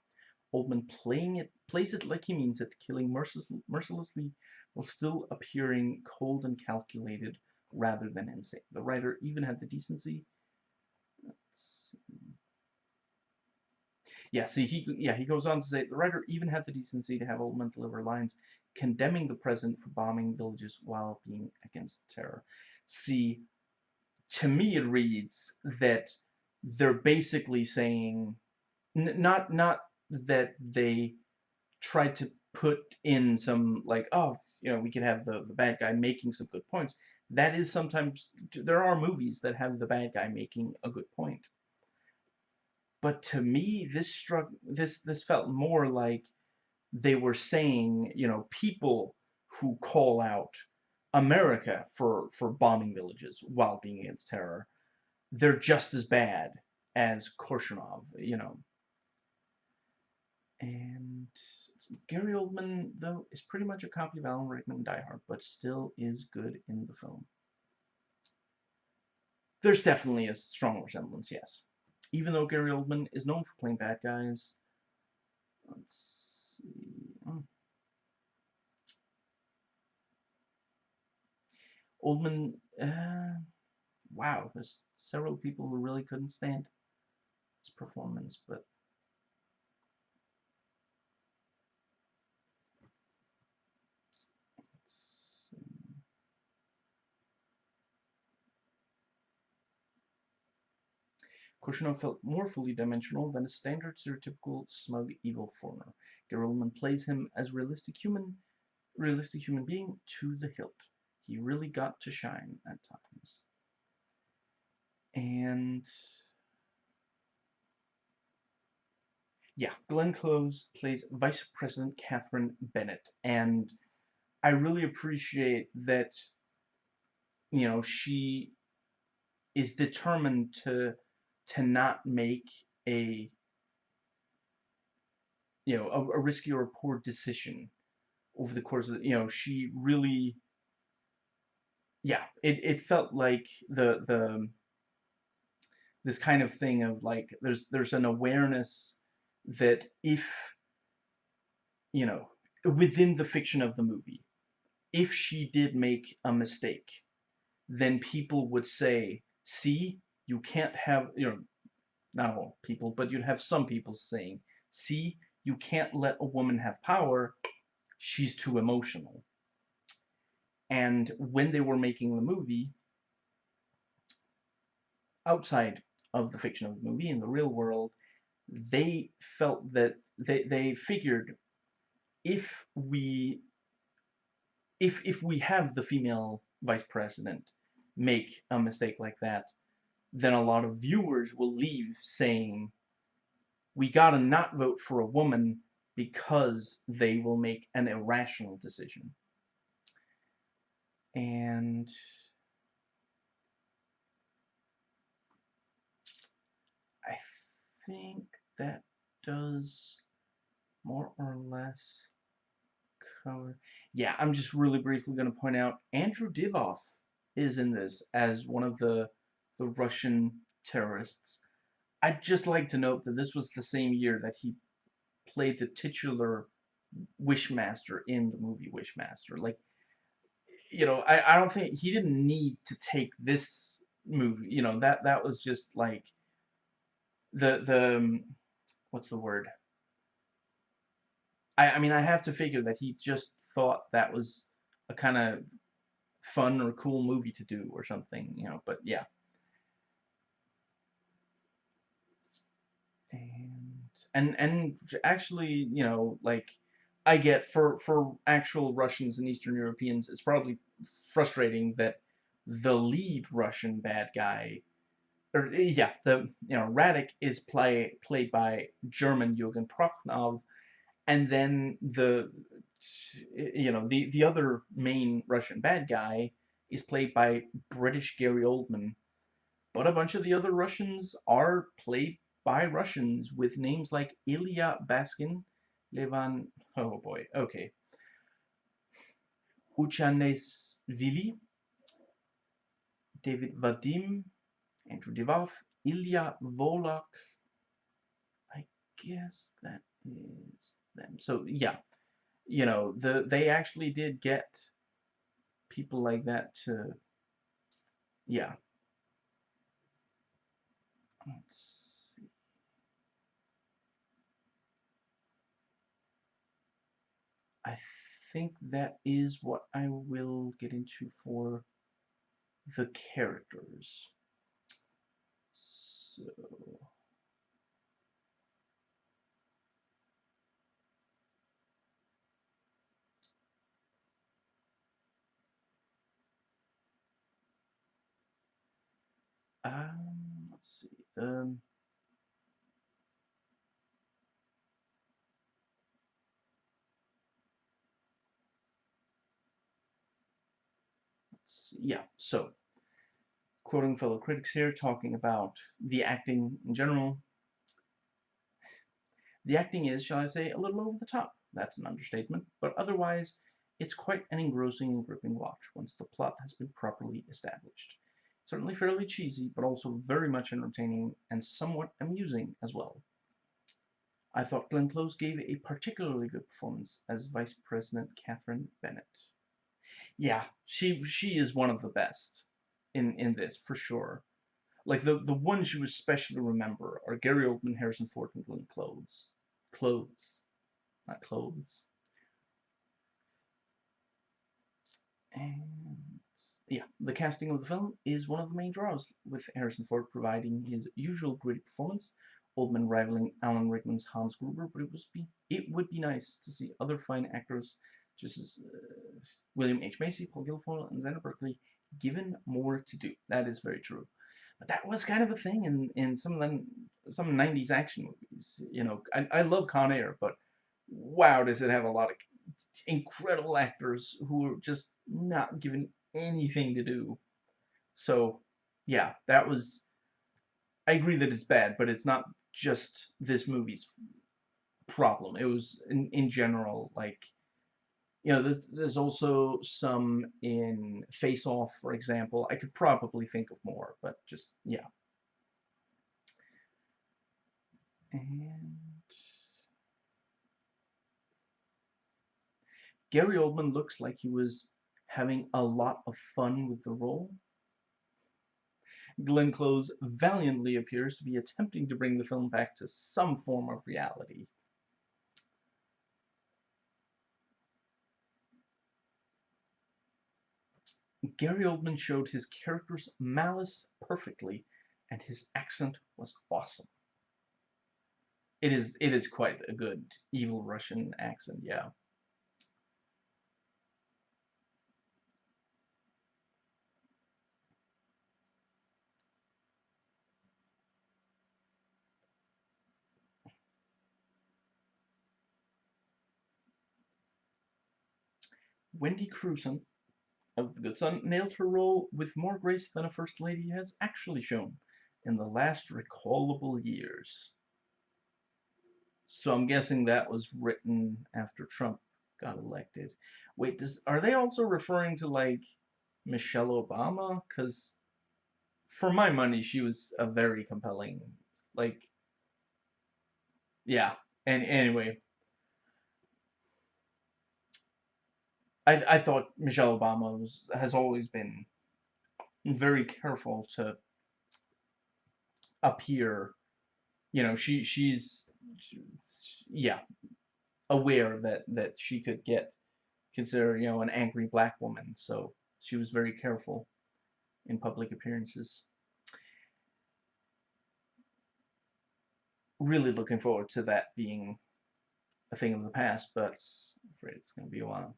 Oldman playing it, plays it like he means it, killing mercilessly while still appearing cold and calculated rather than insane. The writer even had the decency. Yeah, see, he yeah he goes on to say the writer even had the decency to have Oldman deliver lines condemning the president for bombing villages while being against terror. See, to me it reads that they're basically saying not not that they tried to put in some like oh you know we could have the the bad guy making some good points that is sometimes there are movies that have the bad guy making a good point. But to me this struck this this felt more like they were saying you know people who call out America for for bombing villages while being against terror they're just as bad as Korshunov you know. And Gary Oldman, though, is pretty much a copy of Alan Rickman Die Hard, but still is good in the film. There's definitely a strong resemblance, yes. Even though Gary Oldman is known for playing bad guys, let's see. Hmm. Oldman, uh, wow, there's several people who really couldn't stand his performance, but Korshunov felt more fully dimensional than a standard stereotypical smug evil foreigner. Gary Oldman plays him as realistic human realistic human being to the hilt. He really got to shine at times. And yeah, Glenn Close plays Vice President Catherine Bennett, and I really appreciate that you know she is determined to to not make a you know a, a risky or a poor decision over the course of the, you know she really yeah it, it felt like the the this kind of thing of like there's there's an awareness that if you know within the fiction of the movie if she did make a mistake then people would say see you can't have, you know, not all people, but you'd have some people saying, see, you can't let a woman have power, she's too emotional. And when they were making the movie, outside of the fiction of the movie, in the real world, they felt that, they, they figured if we, if, if we have the female vice president make a mistake like that, then a lot of viewers will leave saying we gotta not vote for a woman because they will make an irrational decision. And I think that does more or less cover. Yeah, I'm just really briefly going to point out Andrew Divoff is in this as one of the the Russian terrorists. I'd just like to note that this was the same year that he played the titular Wishmaster in the movie Wishmaster. Like, you know, I, I don't think he didn't need to take this movie. You know, that that was just like the the um, what's the word? I I mean, I have to figure that he just thought that was a kind of fun or cool movie to do or something, you know, but yeah. And and actually, you know, like I get for for actual Russians and Eastern Europeans, it's probably frustrating that the lead Russian bad guy or yeah, the you know Radek is play played by German Jürgen Prochnow, and then the you know the the other main Russian bad guy is played by British Gary Oldman, but a bunch of the other Russians are played by Russians with names like Ilya Baskin, Levan. Oh boy, okay. Uchanes Vili, David Vadim, Andrew Divoff, Ilya Volok. I guess that is them. So yeah, you know, the they actually did get people like that to yeah. Let's see. I think that is what I will get into for the characters. So Um, let's see. Um, Yeah, so quoting fellow critics here, talking about the acting in general. The acting is, shall I say, a little over the top. That's an understatement, but otherwise, it's quite an engrossing and gripping watch once the plot has been properly established. Certainly fairly cheesy, but also very much entertaining and somewhat amusing as well. I thought Glenn Close gave a particularly good performance as Vice President Catherine Bennett. Yeah, she she is one of the best in in this for sure. Like the the ones you especially remember are Gary Oldman, Harrison Ford, and Glenn Close. Clothes, not clothes. And yeah, the casting of the film is one of the main draws, with Harrison Ford providing his usual gritty performance, Oldman rivaling Alan Rickman's Hans Gruber, but it, was be, it would be nice to see other fine actors, just as uh, William H. Macy, Paul Guilfoyle, and Xander Berkeley, given more to do. That is very true. But that was kind of a thing in, in some of the some 90s action movies. You know, I, I love Con Air, but wow, does it have a lot of incredible actors who are just not given anything to do. So, yeah, that was. I agree that it's bad, but it's not just this movie's problem. It was in in general like. You know, there's, there's also some in Face Off, for example. I could probably think of more, but just, yeah. And Gary Oldman looks like he was having a lot of fun with the role. Glenn Close valiantly appears to be attempting to bring the film back to some form of reality. Gary Oldman showed his character's malice perfectly, and his accent was awesome. It is it is quite a good evil Russian accent, yeah. Wendy Crewson of The Good Son nailed her role with more grace than a First Lady has actually shown in the last recallable years. So I'm guessing that was written after Trump got elected. Wait, does are they also referring to like Michelle Obama? Because for my money, she was a very compelling, like, yeah. And anyway, I I thought Michelle Obama was has always been very careful to appear. You know, she she's yeah aware that that she could get considered you know an angry black woman, so she was very careful in public appearances. Really looking forward to that being a thing of the past, but I'm afraid it's going to be a while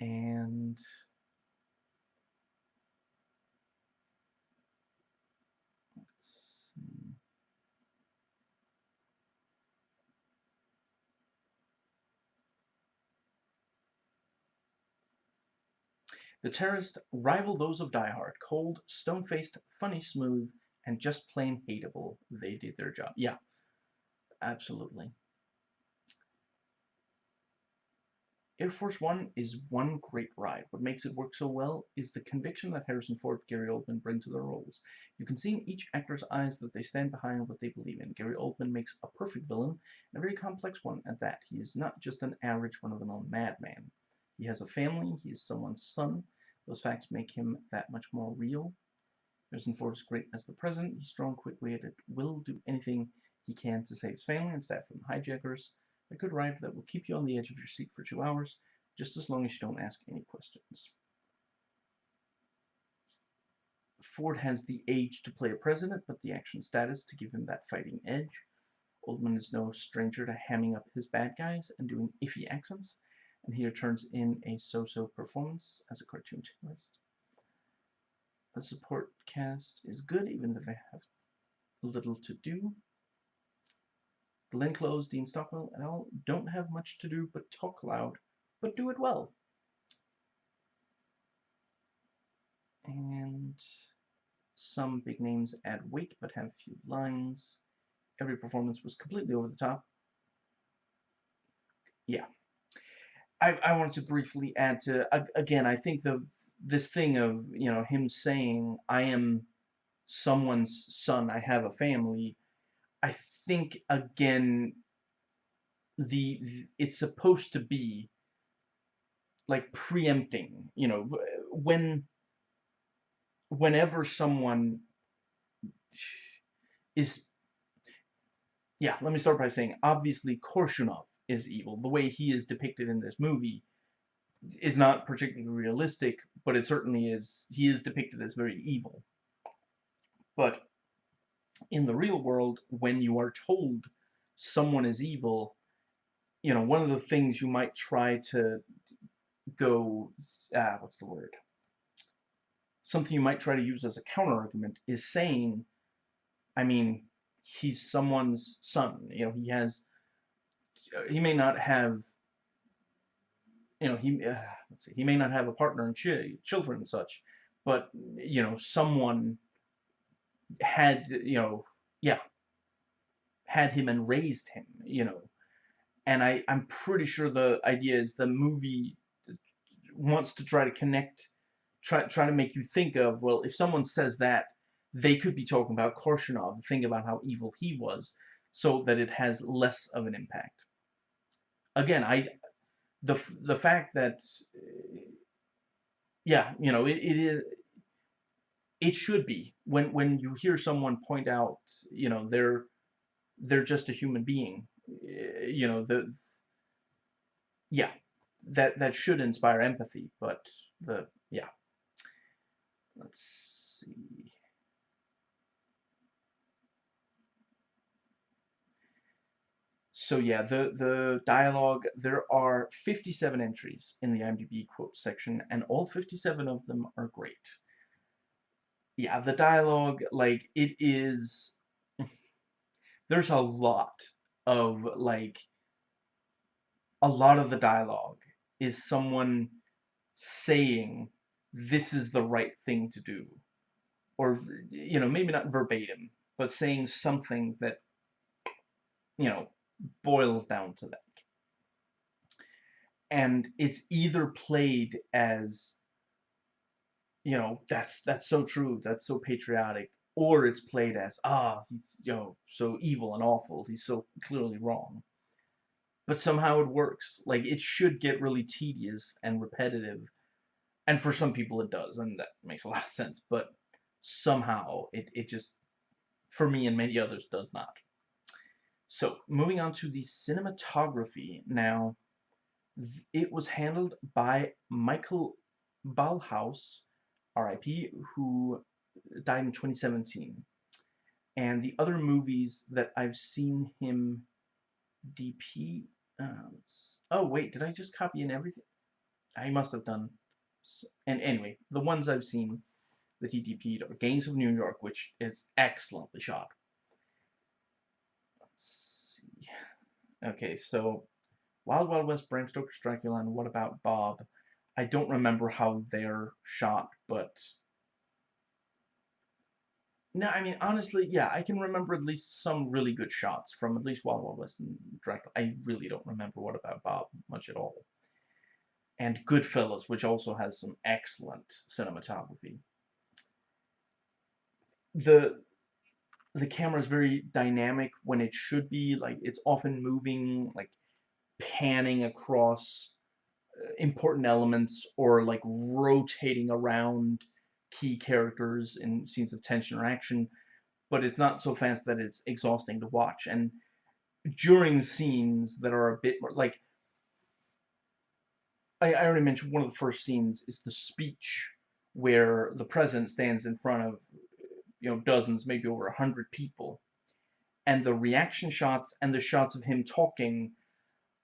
and. The terrorists rival those of Die Hard. Cold, stone-faced, funny smooth, and just plain hateable. They did their job. Yeah, absolutely. Air Force One is one great ride. What makes it work so well is the conviction that Harrison Ford Gary Oldman bring to their roles. You can see in each actor's eyes that they stand behind what they believe in. Gary Oldman makes a perfect villain, and a very complex one at that. He is not just an average one-of-the-mill madman. He has a family, he is someone's son. Those facts make him that much more real. Harrison Ford is great as the president. He's strong, quick-witted, will do anything he can to save his family and staff from the hijackers a good ride that will keep you on the edge of your seat for two hours, just as long as you don't ask any questions. Ford has the age to play a president, but the action status to give him that fighting edge. Oldman is no stranger to hamming up his bad guys and doing iffy accents, and here turns in a so-so performance as a cartoon terrorist. The support cast is good, even if they have little to do. Glenn Close, Dean Stockwell, and all don't have much to do but talk loud, but do it well. And some big names add weight but have few lines. Every performance was completely over the top. Yeah. I, I wanted to briefly add to, again, I think the this thing of, you know, him saying, I am someone's son, I have a family, I think again the, the it's supposed to be like preempting, you know, when whenever someone is yeah, let me start by saying obviously Korshunov is evil. The way he is depicted in this movie is not particularly realistic, but it certainly is he is depicted as very evil. But in the real world, when you are told someone is evil, you know, one of the things you might try to go, ah, what's the word? Something you might try to use as a counter-argument is saying, I mean, he's someone's son, you know, he has, he may not have, you know, he, uh, let's see, he may not have a partner and ch children and such, but, you know, someone had, you know, yeah, had him and raised him, you know. And I, I'm pretty sure the idea is the movie wants to try to connect, try, try to make you think of, well, if someone says that, they could be talking about Korshunov, think about how evil he was, so that it has less of an impact. Again, I, the, the fact that, yeah, you know, it, it is, it should be. When when you hear someone point out you know they're they're just a human being eh, you know the yeah that that should inspire empathy but the yeah. Let's see. So yeah the the dialogue there are 57 entries in the IMDb quote section and all 57 of them are great yeah, the dialogue, like, it is, there's a lot of, like, a lot of the dialogue is someone saying this is the right thing to do or you know maybe not verbatim but saying something that you know boils down to that. And it's either played as you know that's that's so true that's so patriotic or it's played as ah he's you know so evil and awful he's so clearly wrong. But somehow it works like it should get really tedious and repetitive and for some people it does and that makes a lot of sense but somehow it, it just for me and many others does not. So moving on to the cinematography. Now it was handled by Michael Ballhaus RIP who died in 2017 and the other movies that I've seen him DP uh, oh wait did I just copy in everything I must have done and anyway, the ones I've seen that he DP'd are Gangs of New York, which is excellently shot. Let's see. Okay, so Wild Wild West, Bram Stoker's Dracula, and What About Bob? I don't remember how they're shot, but... No, I mean, honestly, yeah, I can remember at least some really good shots from at least Wild Wild West and Dracula. I really don't remember What About Bob much at all and Goodfellas, which also has some excellent cinematography. The the camera is very dynamic when it should be, like it's often moving, like panning across important elements or like rotating around key characters in scenes of tension or action, but it's not so fast that it's exhausting to watch. And during scenes that are a bit more, like, I, I already mentioned one of the first scenes is the speech where the president stands in front of you know dozens, maybe over a hundred people, and the reaction shots and the shots of him talking,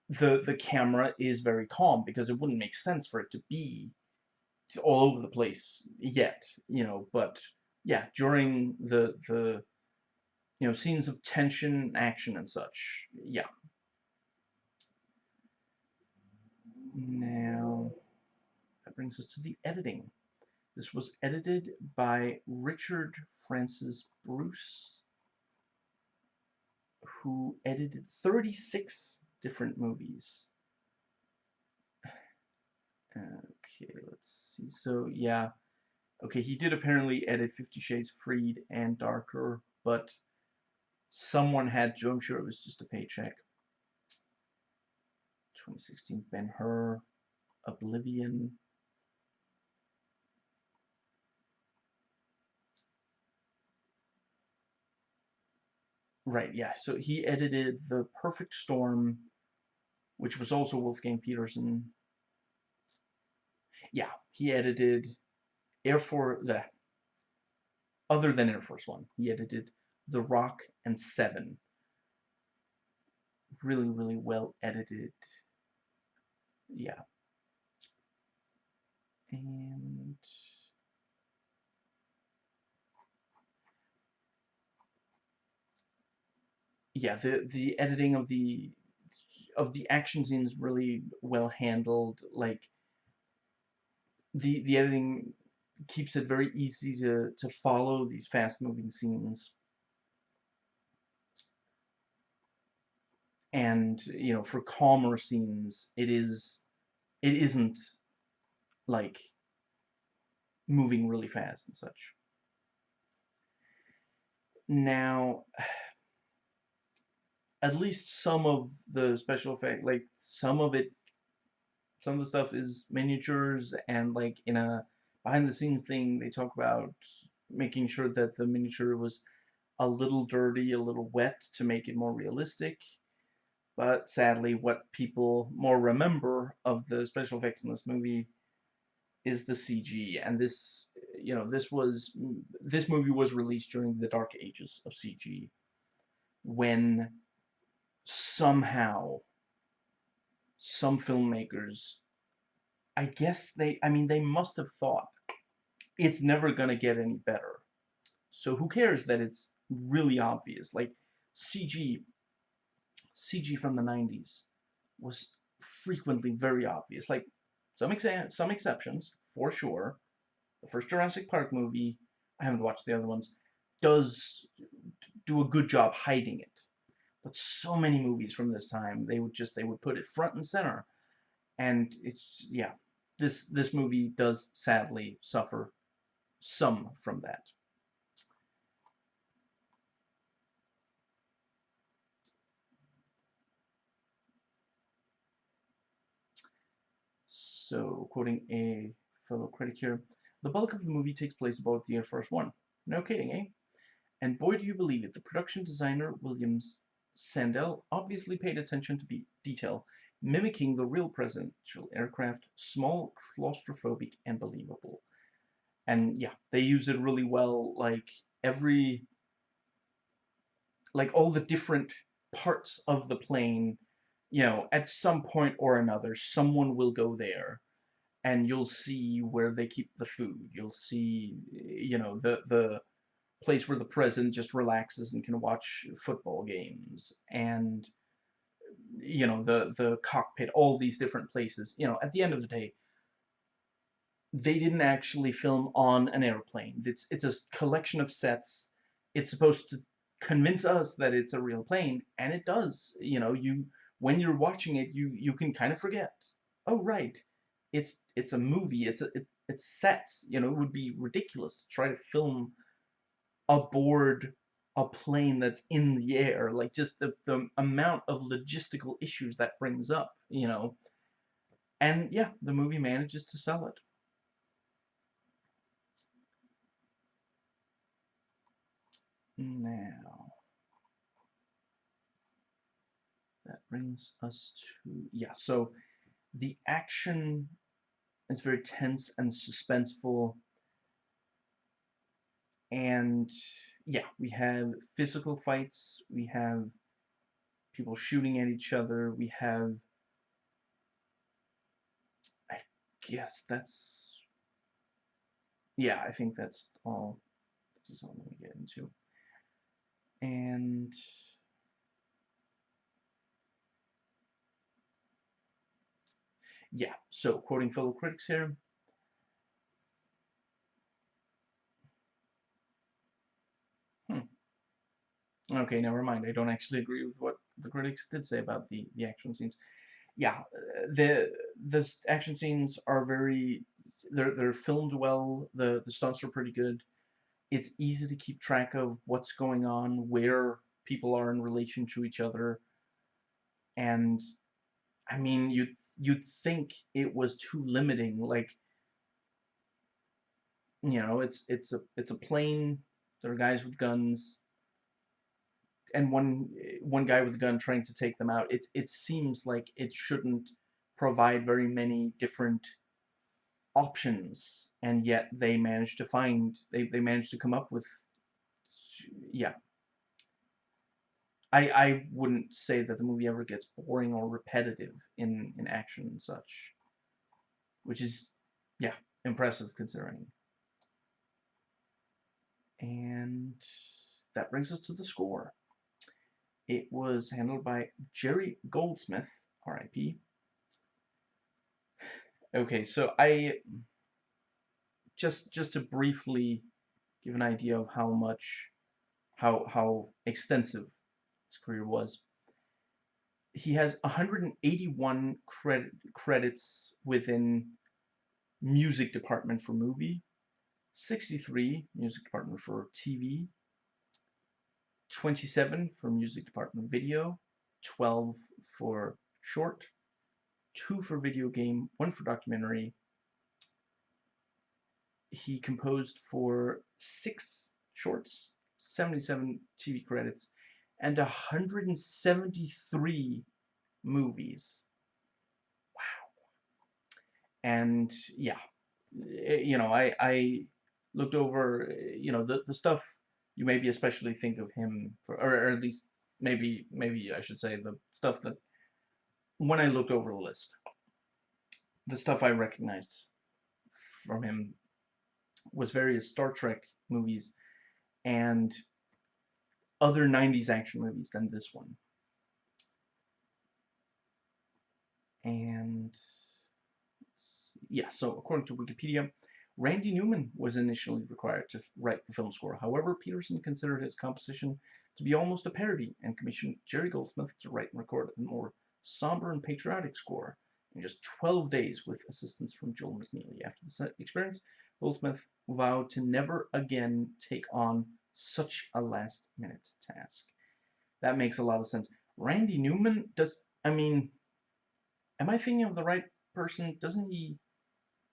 the the camera is very calm because it wouldn't make sense for it to be all over the place yet, you know. But yeah, during the the you know scenes of tension, action, and such, yeah, Now, that brings us to the editing. This was edited by Richard Francis Bruce, who edited 36 different movies. Okay, let's see. So, yeah. Okay, he did apparently edit Fifty Shades Freed and Darker, but someone had to. I'm sure it was just a paycheck. 2016 Ben-Hur, Oblivion. Right, yeah, so he edited The Perfect Storm, which was also Wolfgang Petersen. Yeah, he edited Air Force, the, other than Air Force One, he edited The Rock and Seven. Really, really well edited yeah. And yeah, the the editing of the of the action scenes really well handled. Like the the editing keeps it very easy to to follow these fast moving scenes. And you know, for calmer scenes, it is it isn't like moving really fast and such. Now, at least some of the special effect, like some of it, some of the stuff is miniatures and like in a behind the scenes thing, they talk about making sure that the miniature was a little dirty, a little wet to make it more realistic. But sadly, what people more remember of the special effects in this movie is the CG. And this, you know, this was, this movie was released during the dark ages of CG. When somehow some filmmakers, I guess they, I mean, they must have thought it's never to get any better. So who cares that it's really obvious? Like, CG CG from the 90s was frequently very obvious. Like some exa some exceptions, for sure. The first Jurassic Park movie, I haven't watched the other ones, does do a good job hiding it. But so many movies from this time, they would just they would put it front and center. And it's yeah, this this movie does sadly suffer some from that. So, quoting a fellow critic here, the bulk of the movie takes place about the Air Force One. No kidding, eh? And boy do you believe it, the production designer Williams Sandell obviously paid attention to detail, mimicking the real presidential aircraft, small, claustrophobic, and believable. And yeah, they use it really well, like every, like all the different parts of the plane you know, at some point or another, someone will go there and you'll see where they keep the food. You'll see, you know, the, the place where the president just relaxes and can watch football games. And, you know, the, the cockpit, all these different places. You know, at the end of the day, they didn't actually film on an airplane. It's, it's a collection of sets. It's supposed to convince us that it's a real plane, and it does. You know, you when you're watching it, you you can kind of forget. Oh right, it's it's a movie. It's a it, it's sets. You know, it would be ridiculous to try to film aboard a plane that's in the air. Like just the the amount of logistical issues that brings up. You know, and yeah, the movie manages to sell it. Now. that brings us to yeah so the action is very tense and suspenseful and yeah we have physical fights we have people shooting at each other we have I guess that's yeah I think that's all this is all I'm gonna get into. And yeah, so quoting fellow critics here, hmm. Okay, never mind. I don't actually agree with what the critics did say about the, the action scenes. Yeah, uh, the the action scenes are very they're they're filmed well. The the stunts are pretty good. It's easy to keep track of what's going on, where people are in relation to each other, and I mean, you'd you'd think it was too limiting. Like, you know, it's it's a it's a plane. There are guys with guns, and one one guy with a gun trying to take them out. It it seems like it shouldn't provide very many different options, and yet they managed to find they they managed to come up with yeah I, I wouldn't say that the movie ever gets boring or repetitive in, in action and such. Which is, yeah, impressive considering. And that brings us to the score. It was handled by Jerry Goldsmith, R.I.P. Okay, so I just just to briefly give an idea of how much how how extensive his career was. He has 181 credit, credits within music department for movie, 63 music department for TV, 27 for music department video, 12 for short, 2 for video game, 1 for documentary. He composed for 6 shorts, 77 TV credits, and 173 movies. Wow. And yeah, eh, you know, I, I looked over, eh, you know, the, the stuff you maybe especially think of him for, or, or at least maybe, maybe I should say the stuff that when I looked over the list, the stuff I recognized from him was various Star Trek movies and other 90s action movies than this one. And yeah, so according to Wikipedia, Randy Newman was initially required to write the film score. However, Petersen considered his composition to be almost a parody and commissioned Jerry Goldsmith to write and record a more somber and patriotic score in just 12 days with assistance from Joel McNeely. After the experience, Goldsmith vowed to never again take on such a last-minute task. That makes a lot of sense. Randy Newman does, I mean, am I thinking of the right person? Doesn't he,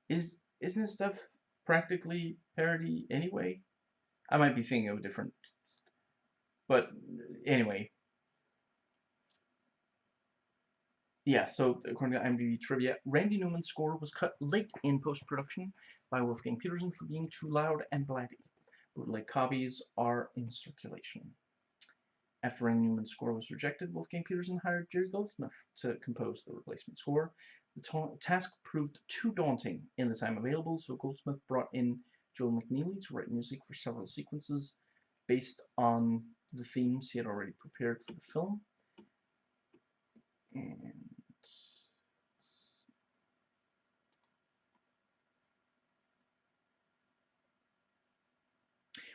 is, isn't his stuff practically parody anyway? I might be thinking of a different, but anyway, yeah, so according to IMDb trivia, Randy Newman's score was cut late in post-production by Wolfgang Petersen for being too loud and blatty. Bootleg copies are in circulation. After Randy Newman's score was rejected, Wolfgang Petersen hired Jerry Goldsmith to compose the replacement score. The task proved too daunting in the time available, so Goldsmith brought in Joel McNeely to write music for several sequences based on the themes he had already prepared for the film. And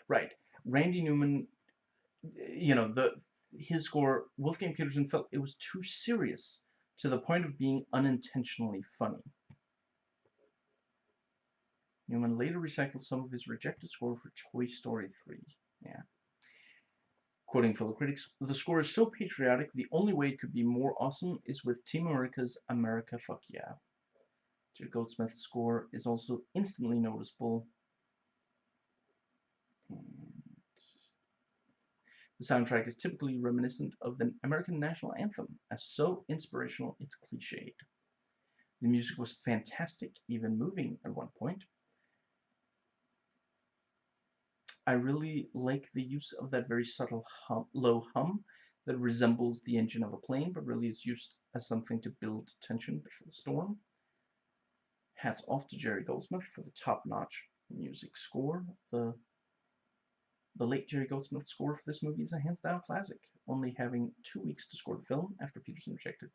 Right. Randy Newman, you know, the his score, Wolfgang Petersen felt it was too serious to the point of being unintentionally funny. Newman later recycled some of his rejected score for Toy Story 3. Yeah. Quoting fellow critics, the score is so patriotic, the only way it could be more awesome is with Team America's America Fuck Yeah. Jerry Goldsmith's score is also instantly noticeable hmm. The soundtrack is typically reminiscent of the American national anthem, as so inspirational it's cliched. The music was fantastic, even moving at one point. I really like the use of that very subtle hum, low hum that resembles the engine of a plane, but really is used as something to build tension before the storm. Hats off to Jerry Goldsmith for the top-notch music score. The the late Jerry Goldsmith's score for this movie is a hands-down classic, only having two weeks to score the film after Petersen rejected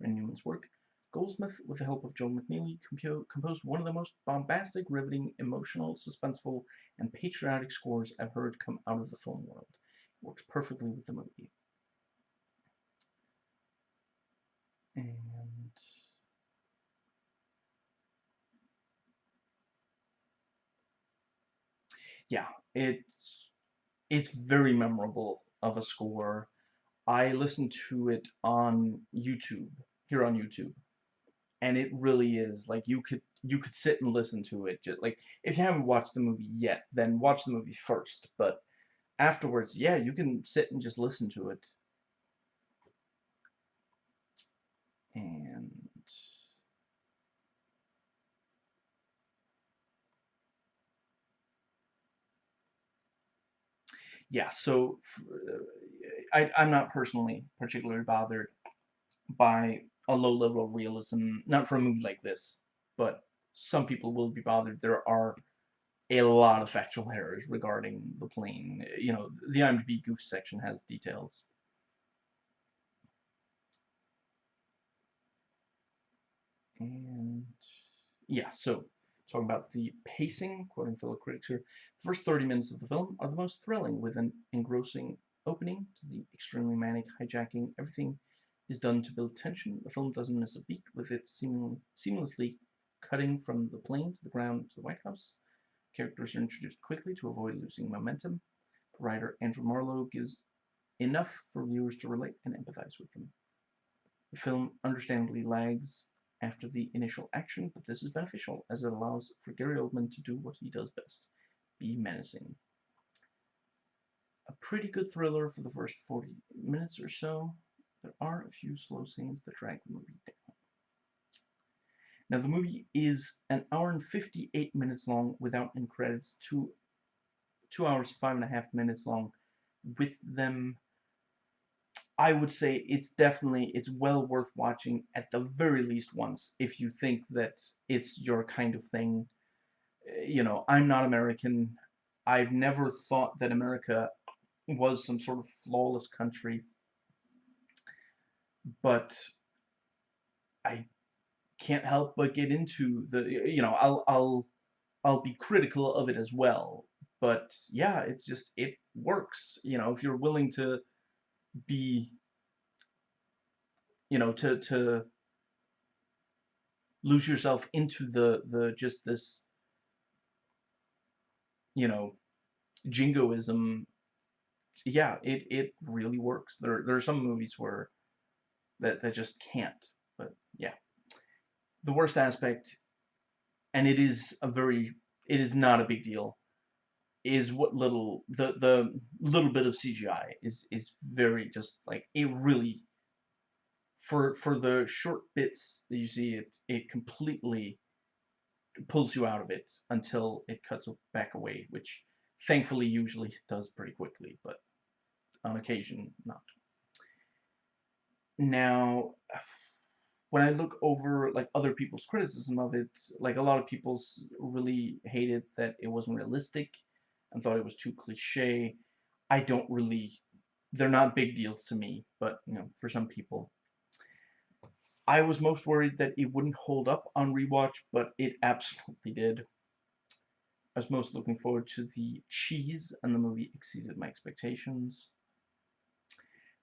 Randy Newman's work. Goldsmith, with the help of Joel McNeely, composed one of the most bombastic, riveting, emotional, suspenseful, and patriotic scores I've heard come out of the film world. It works perfectly with the movie. And yeah, it's it's very memorable of a score. I listened to it on YouTube, here on YouTube, and it really is like you could you could sit and listen to it. Just like if you haven't watched the movie yet, then watch the movie first. But afterwards, yeah, you can sit and just listen to it. And yeah, so uh, I, I'm not personally particularly bothered by a low level of realism, not for a movie like this, but some people will be bothered. There are a lot of factual errors regarding the plane. You know, the IMDb goof section has details. And yeah, so talking about the pacing, quoting fellow critics here, the first 30 minutes of the film are the most thrilling, with an engrossing opening to the extremely manic hijacking. Everything is done to build tension. The film doesn't miss a beat, with it seemingly, seamlessly cutting from the plane to the ground to the White House. Characters are introduced quickly to avoid losing momentum. Writer Andrew Marlowe gives enough for viewers to relate and empathize with them. The film understandably lags after the initial action, but this is beneficial as it allows for Gary Oldman to do what he does best, be menacing. A pretty good thriller for the first 40 minutes or so. There are a few slow scenes that drag the movie down. Now the movie is an hour and 58 minutes long without end credits, two, two hours, five and a half minutes long with them I would say it's definitely, it's well worth watching at the very least once if you think that it's your kind of thing. Eh, you know, I'm not American. I've never thought that America was some sort of flawless country. But I can't help but get into the you know I'll I'll I'll be critical of it as well but yeah it's just it works you know if you're willing to be you know to to lose yourself into the the just this you know jingoism yeah it it really works. There there are some movies where that that just can't but yeah. The worst aspect and it is a very it is not a big deal is what little the the little bit of CGI is is very just like it really for for the short bits that you see it it completely pulls you out of it until it cuts back away which thankfully usually does pretty quickly but on occasion not. Now when I look over like other people's criticism of it like a lot of people really hated that it wasn't realistic and thought it was too cliche I don't really they're not big deals to me but you know for some people I was most worried that it wouldn't hold up on rewatch, but it absolutely did. I was most looking forward to the cheese, and the movie exceeded my expectations.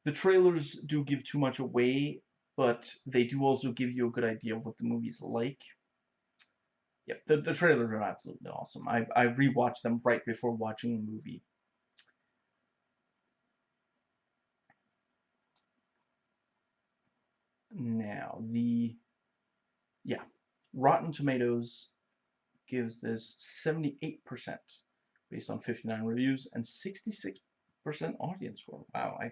The trailers do give too much away, but they do also give you a good idea of what the movie is like. Yep, the, the trailers are absolutely awesome. I, I rewatched them right before watching the movie. Now, the, yeah, Rotten Tomatoes gives this 78% based on 59 reviews and 66% audience score. Wow, I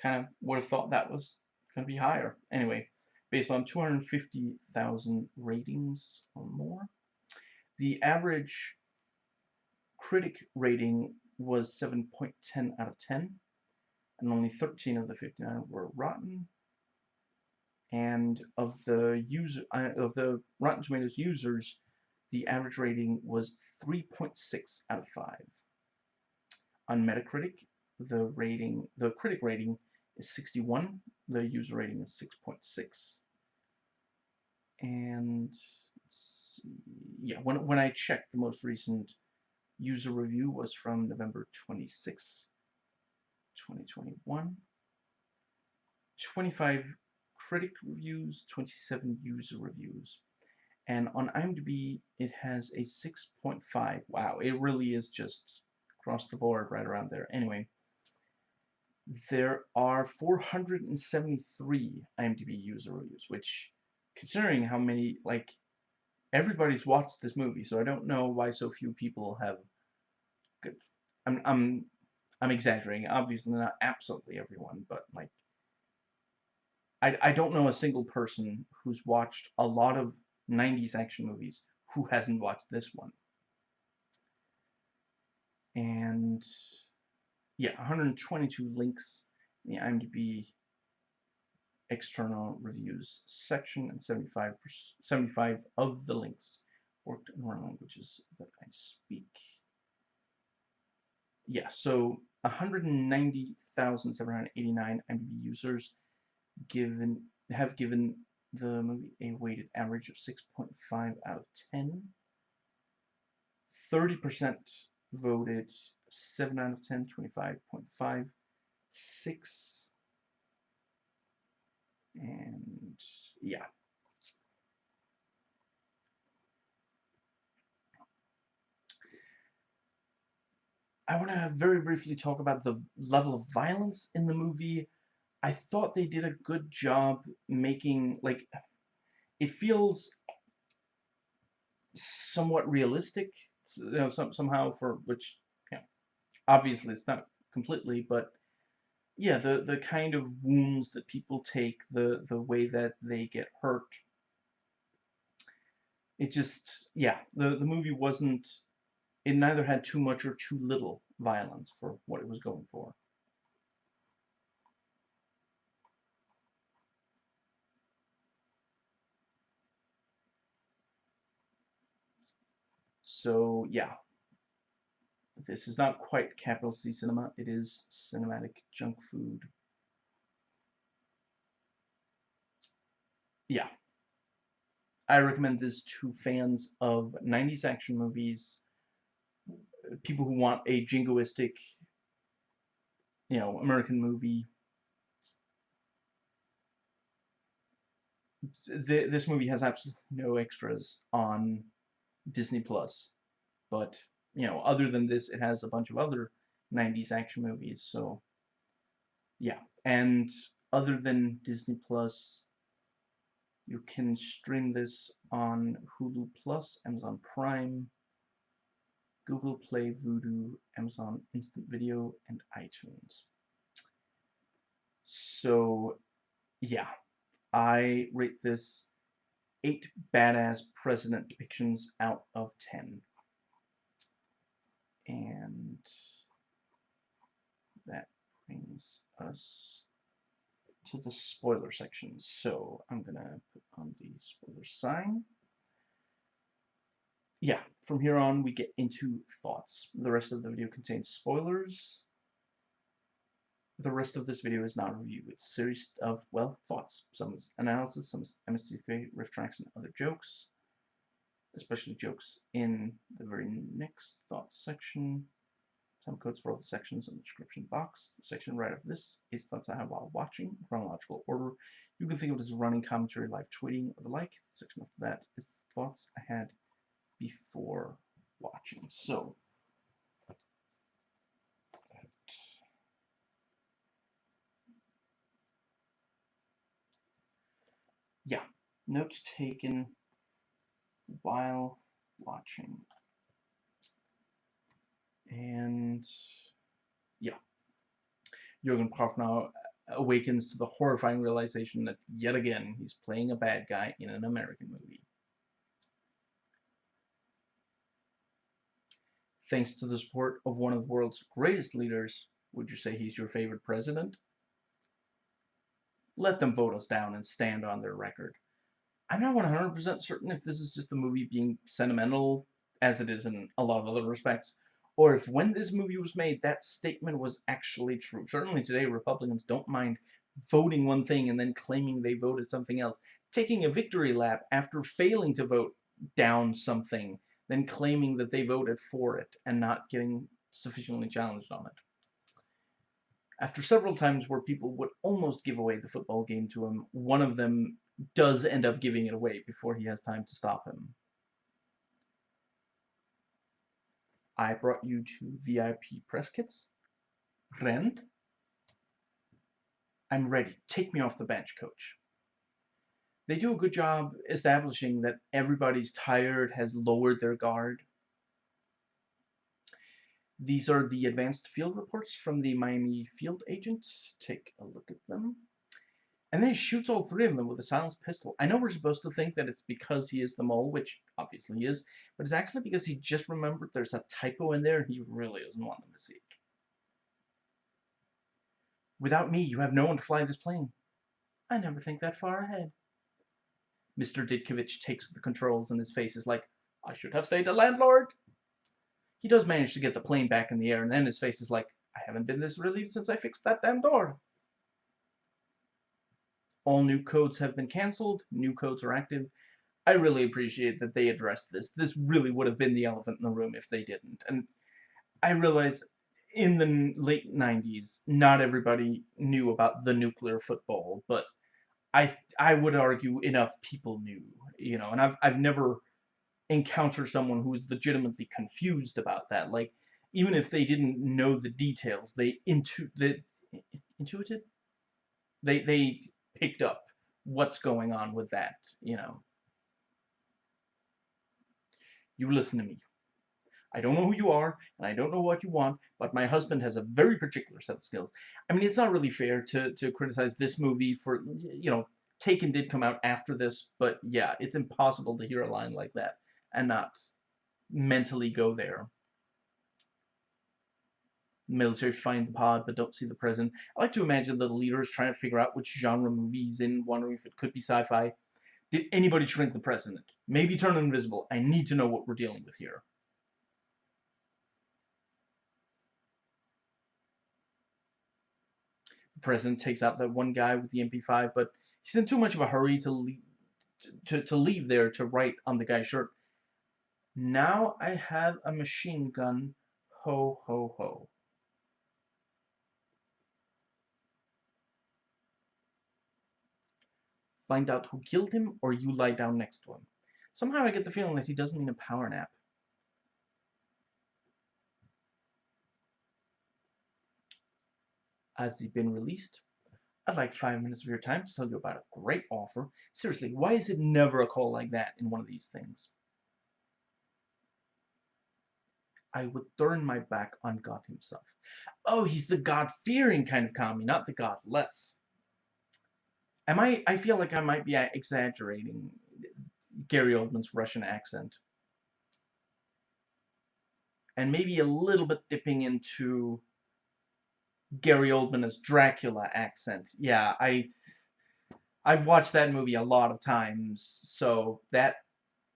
kind of would have thought that was going to be higher. Anyway, based on 250,000 ratings or more. The average critic rating was 7.10 out of 10, and only 13 of the 59 were rotten and of the user uh, of the Rotten Tomatoes users, the average rating was 3.6 out of 5. On Metacritic, the rating, the critic rating is 61, the user rating is 6.6. And yeah, when when I checked, the most recent user review was from November 26, 2021. 25 critic reviews, 27 user reviews. And on IMDb, it has a 6.5. Wow, it really is just across the board right around there. Anyway, there are 473 IMDb user reviews, which, considering how many, like, everybody's watched this movie, so I don't know why so few people have. I'm, I'm, I'm exaggerating. Obviously, not absolutely everyone, but, like, I, I don't know a single person who's watched a lot of 90s action movies who hasn't watched this one. And yeah, 122 links in the IMDb external reviews section and 75 75 of the links worked in foreign languages that I speak. Yeah, so 190,789 IMDb users given have given the movie a weighted average of 6.5 out of 10. 30% voted 7 out of 10, 25.5, 6, and yeah. I want to very briefly talk about the level of violence in the movie. I thought they did a good job making like it feels somewhat realistic you know some, somehow for which obviously it's not completely but yeah the the kind of wounds that people take the the way that they get hurt it just yeah the the movie wasn't it neither had too much or too little violence for what it was going for. So yeah, this is not quite capital C cinema. It is cinematic junk food. Yeah. I recommend this to fans of 90s action movies, people who want a jingoistic, you know, American movie. Th this movie has absolutely no extras on Disney Plus, but, you know, other than this, it has a bunch of other 90s action movies, so, yeah. And other than Disney Plus, you can stream this on Hulu Plus, Amazon Prime, Google Play, Vudu, Amazon Instant Video, and iTunes. So, yeah, I rate this 8 badass president depictions out of 10. And that brings us to the spoiler section. So I'm going to put on the spoiler sign. Yeah, from here on we get into thoughts. The rest of the video contains spoilers. The rest of this video is not a review. It's a series of, well, thoughts. Some is analysis, some is MST3, riff tracks, and other jokes. Especially jokes in the very next thoughts section. Time codes for all the sections in the description box. The section right of this is thoughts I have while watching, chronological order. You can think of it as running commentary, live tweeting, or the like. The section after that is thoughts I had before watching. So, yeah, notes taken while watching. And yeah, Jurgen Prochnow awakens to the horrifying realization that yet again he's playing a bad guy in an American movie. Thanks to the support of one of the world's greatest leaders, would you say he's your favorite president? Let them vote us down and stand on their record. I'm not 100% certain if this is just the movie being sentimental, as it is in a lot of other respects, or if when this movie was made, that statement was actually true. Certainly today, Republicans don't mind voting one thing and then claiming they voted something else. Taking a victory lap after failing to vote down something, then claiming that they voted for it and not getting sufficiently challenged on it. After several times where people would almost give away the football game to him, one of them does end up giving it away before he has time to stop him. I brought you to VIP press kits. Rend. I'm ready. Take me off the bench, coach. They do a good job establishing that everybody's tired, has lowered their guard. These are the advanced field reports from the Miami field agents. Take a look at them. And then he shoots all three of them with a silenced pistol. I know we're supposed to think that it's because he is the mole, which obviously he is, but it's actually because he just remembered there's a typo in there and he really doesn't want them to see it. Without me, you have no one to fly this plane. I never think that far ahead. Mr. Ditkovich takes the controls and his face is like, I should have stayed a landlord. He does manage to get the plane back in the air and then his face is like, I haven't been this relieved since I fixed that damn door. All new codes have been cancelled. New codes are active. I really appreciate that they addressed this. This really would have been the elephant in the room if they didn't. And I realize in the late 90s, not everybody knew about the nuclear football, but I I would argue enough people knew, you know, and I've I've never encountered someone who was legitimately confused about that. Like even if they didn't know the details, they intu they intuited they they picked up what's going on with that, you know. You listen to me. I don't know who you are, and I don't know what you want, but my husband has a very particular set of skills. I mean, it's not really fair to, to criticize this movie for, you know, Taken did come out after this, but yeah, it's impossible to hear a line like that and not mentally go there military find the pod but don't see the present. I like to imagine the leader is trying to figure out which genre movie he's in, wondering if it could be sci-fi. Did anybody shrink the president? Maybe turn invisible. I need to know what we're dealing with here. The president takes out that one guy with the MP5, but he's in too much of a hurry to to, to leave there to write on the guy's shirt. Now I have a machine gun. Ho, ho, ho. Find out who killed him, or you lie down next to him. Somehow I get the feeling that he doesn't mean a power nap. Has he been released? I'd like five minutes of your time to tell you about a great offer. Seriously, why is it never a call like that in one of these things? I would turn my back on God himself. Oh, he's the God-fearing kind of commie, not the godless. Am I, I feel like I might be exaggerating Gary Oldman's Russian accent. And maybe a little bit dipping into Gary Oldman as Dracula accent. Yeah, I I've watched that movie a lot of times, so that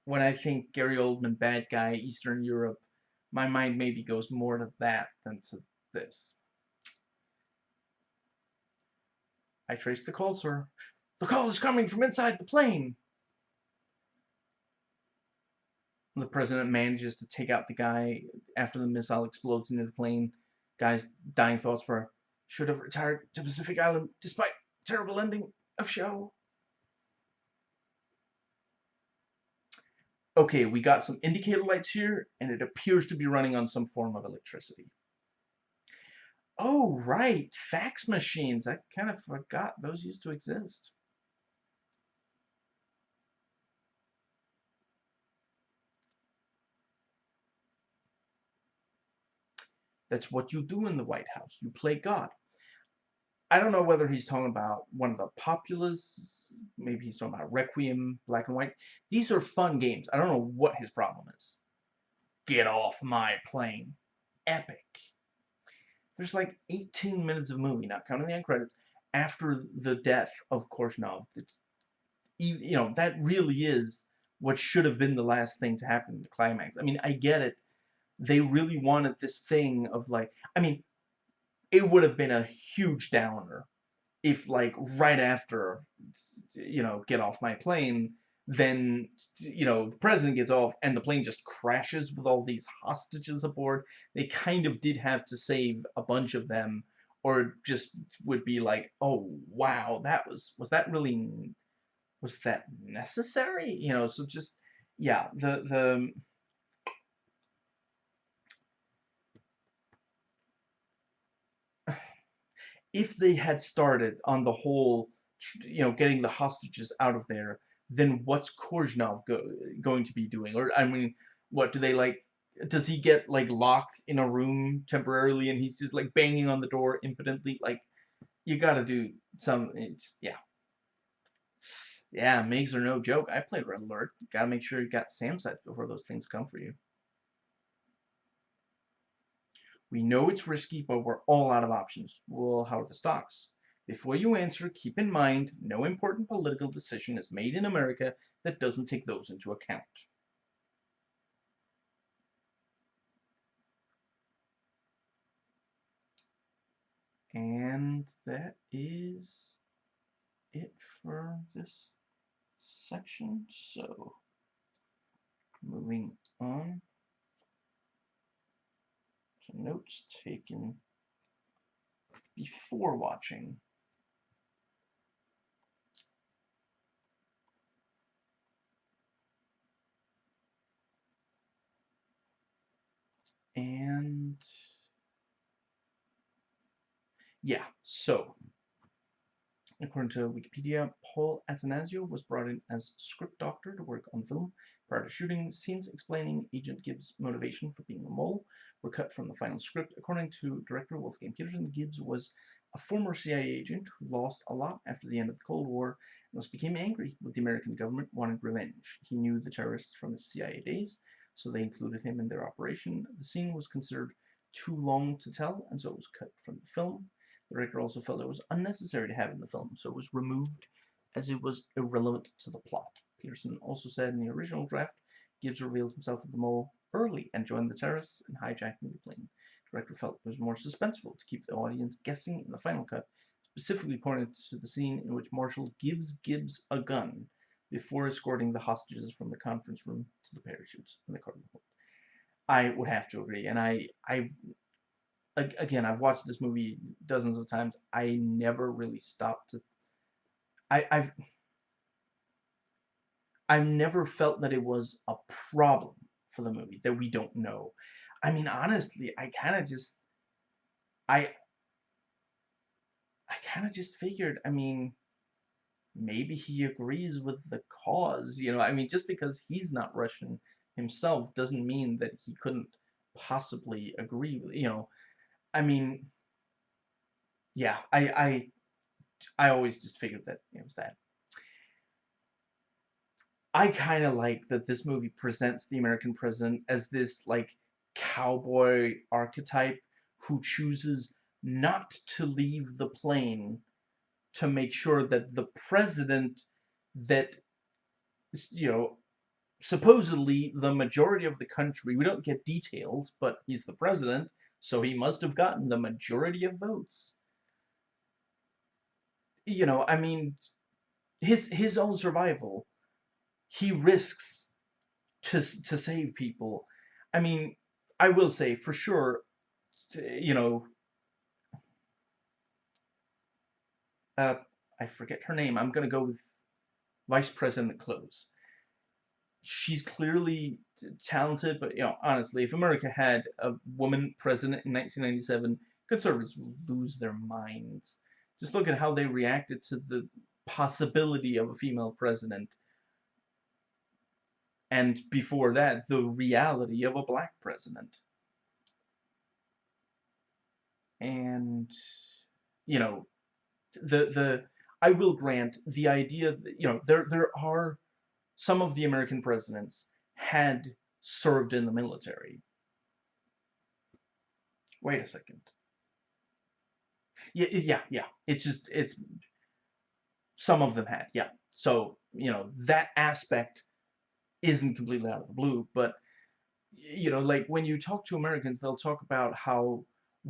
when I think Gary Oldman bad guy Eastern Europe, my mind maybe goes more to that than to this. I traced the call, sir. The call is coming from inside the plane. The president manages to take out the guy after the missile explodes into the plane. Guy's dying thoughts were, should have retired to Pacific Island despite terrible ending of show. Okay, we got some indicator lights here, and it appears to be running on some form of electricity. Oh, right, fax machines. I kind of forgot those used to exist. That's what you do in the White House. You play God. I don't know whether he's talking about one of the Populous, maybe he's talking about Requiem, Black and White. These are fun games. I don't know what his problem is. Get off my plane. Epic. There's like 18 minutes of movie, not counting the end credits, after the death of Korshunov. It's, you know, that really is what should have been the last thing to happen the climax. I mean, I get it they really wanted this thing of like, I mean, it would have been a huge downer if like right after, you know, get off my plane, then, you know, the president gets off and the plane just crashes with all these hostages aboard. They kind of did have to save a bunch of them or just would be like, oh, wow, that was, was that really, was that necessary? You know, so just, yeah, the, the, um, if they had started on the whole, you know, getting the hostages out of there, then what's Korshunov go, going to be doing? Or, I mean, what, do they, like, does he get, like, locked in a room temporarily and he's just, like, banging on the door impotently? Like, you gotta do some, eh, it's, yeah. Yeah, MiGs are no joke. I played Red Alert. Gotta make sure you got SAM sites before those things come for you. We know it's risky, but we're all out of options. Well, how are the stocks? Before you answer, keep in mind, no important political decision is made in America that doesn't take those into account. And that is it for this section. So, moving on to notes taken before watching. And yeah, so according to Wikipedia, Paul Attanasio was brought in as script doctor to work on film Prior to shooting, scenes explaining Agent Gibbs' motivation for being a mole were cut from the final script. According to director Wolfgang Petersen, Gibbs was a former CIA agent who lost a lot after the end of the Cold War and thus became angry with the American government wanted revenge. He knew the terrorists from his CIA days, so they included him in their operation. The scene was considered too long to tell, and so it was cut from the film. The director also felt it was unnecessary to have in the film, so it was removed as it was irrelevant to the plot. Petersen also said in the original draft, Gibbs revealed himself as the mole early and joined the terrorists in hijacking the plane. The director felt it was more suspenseful to keep the audience guessing in the final cut, specifically pointed to the scene in which Marshall gives Gibbs a gun before escorting the hostages from the conference room to the parachutes in the cargo hold. I would have to agree, and I, I've, again, I've watched this movie dozens of times. I never really stopped to, I, I've, I've never felt that it was a problem for the movie that we don't know. I mean, honestly, I kind of just, I, I kind of just figured, I mean, maybe he agrees with the cause, you know, I mean, just because he's not Russian himself doesn't mean that he couldn't possibly agree with, you know, I mean, yeah, I, I, I always just figured that it was that. I kind of like that this movie presents the American president as this, like, cowboy archetype who chooses not to leave the plane to make sure that the president that you know supposedly the majority of the country we don't get details but he's the president so he must have gotten the majority of votes. You know i mean his his own survival he risks to to save people. I mean i will say for sure you know uh, I forget her name. I'm going to go with Vice President Close. She's clearly talented, but, you know, honestly, if America had a woman president in 1997, conservatives would lose their minds. Just look at how they reacted to the possibility of a female president. And before that, the reality of a black president. And, you know, the the I will grant the idea that, you know there there are some of the American presidents had served in the military. Wait a second. Yeah, yeah, yeah. It's just it's some of them had, yeah. So, you know, that aspect isn't completely out of the blue, but you know, like when you talk to Americans, they'll talk about how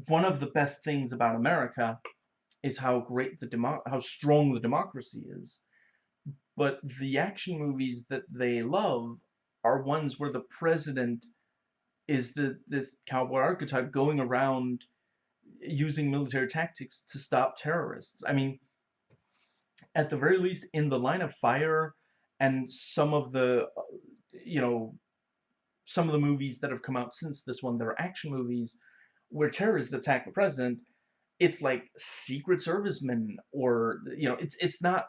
one of the best things about America is how great the how strong the democracy is. But the action movies that they love are ones where the president is the this cowboy archetype going around using military tactics to stop terrorists. I mean, at the very least, in the line of fire and some of the, you know, some of the movies that have come out since this one, they're action movies where terrorists attack the president, it's like secret servicemen or you know it's it's not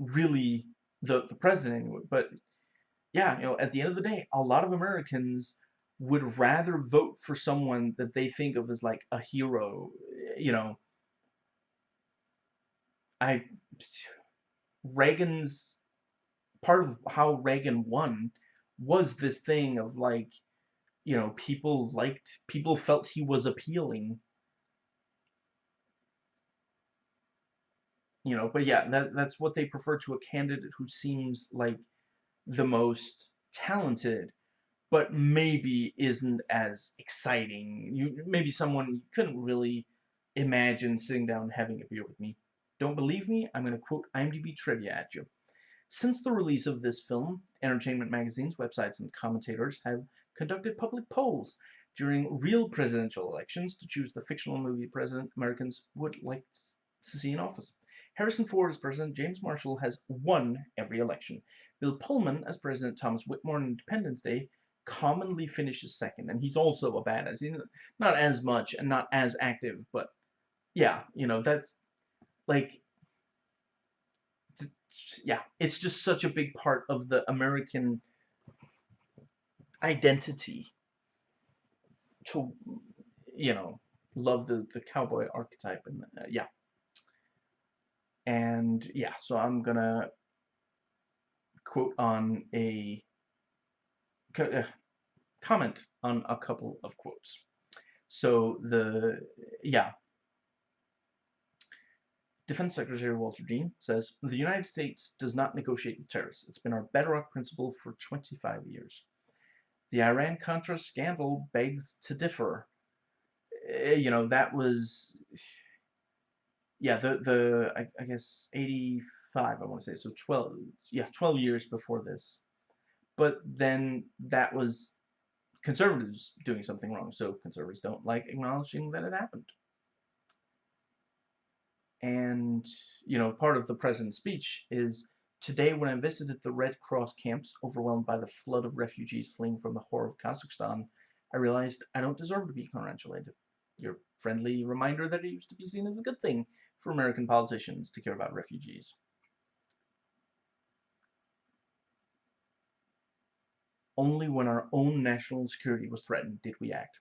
really the the president anyway but yeah you know at the end of the day a lot of Americans would rather vote for someone that they think of as like a hero you know. I Reagan's part of how Reagan won was this thing of like you know people liked people felt he was appealing you know, but yeah, that that's what they prefer to a candidate who seems like the most talented, but maybe isn't as exciting. You maybe someone you couldn't really imagine sitting down having a beer with me. Don't believe me? I'm going to quote IMDb trivia at you. Since the release of this film, entertainment magazines, websites, and commentators have conducted public polls during real presidential elections to choose the fictional movie president Americans would like to see in office. Harrison Ford as president, James Marshall has won every election. Bill Pullman as president, Thomas Whitmore on Independence Day commonly finishes second, and he's also a badass. He's not as much and not as active, but yeah, you know, that's like, yeah, it's just such a big part of the American identity to, you know, love the, the cowboy archetype, and uh, yeah. And yeah, so I'm gonna quote on a uh, comment on a couple of quotes. So the, yeah, Defense Secretary Walter Dean says, The United States does not negotiate with terrorists. It's been our bedrock principle for 25 years. The Iran-Contra scandal begs to differ. Eh, you know, that was yeah, the, the I, I guess 85 I want to say. So 12, yeah, 12 years before this. But then that was conservatives doing something wrong. So conservatives don't like acknowledging that it happened. And, you know, part of the president's speech is, Today, when I visited the Red Cross camps, overwhelmed by the flood of refugees fleeing from the horror of Kazakhstan, I realized I don't deserve to be congratulated. Your friendly reminder that it used to be seen as a good thing for American politicians to care about refugees. Only when our own national security was threatened did we act.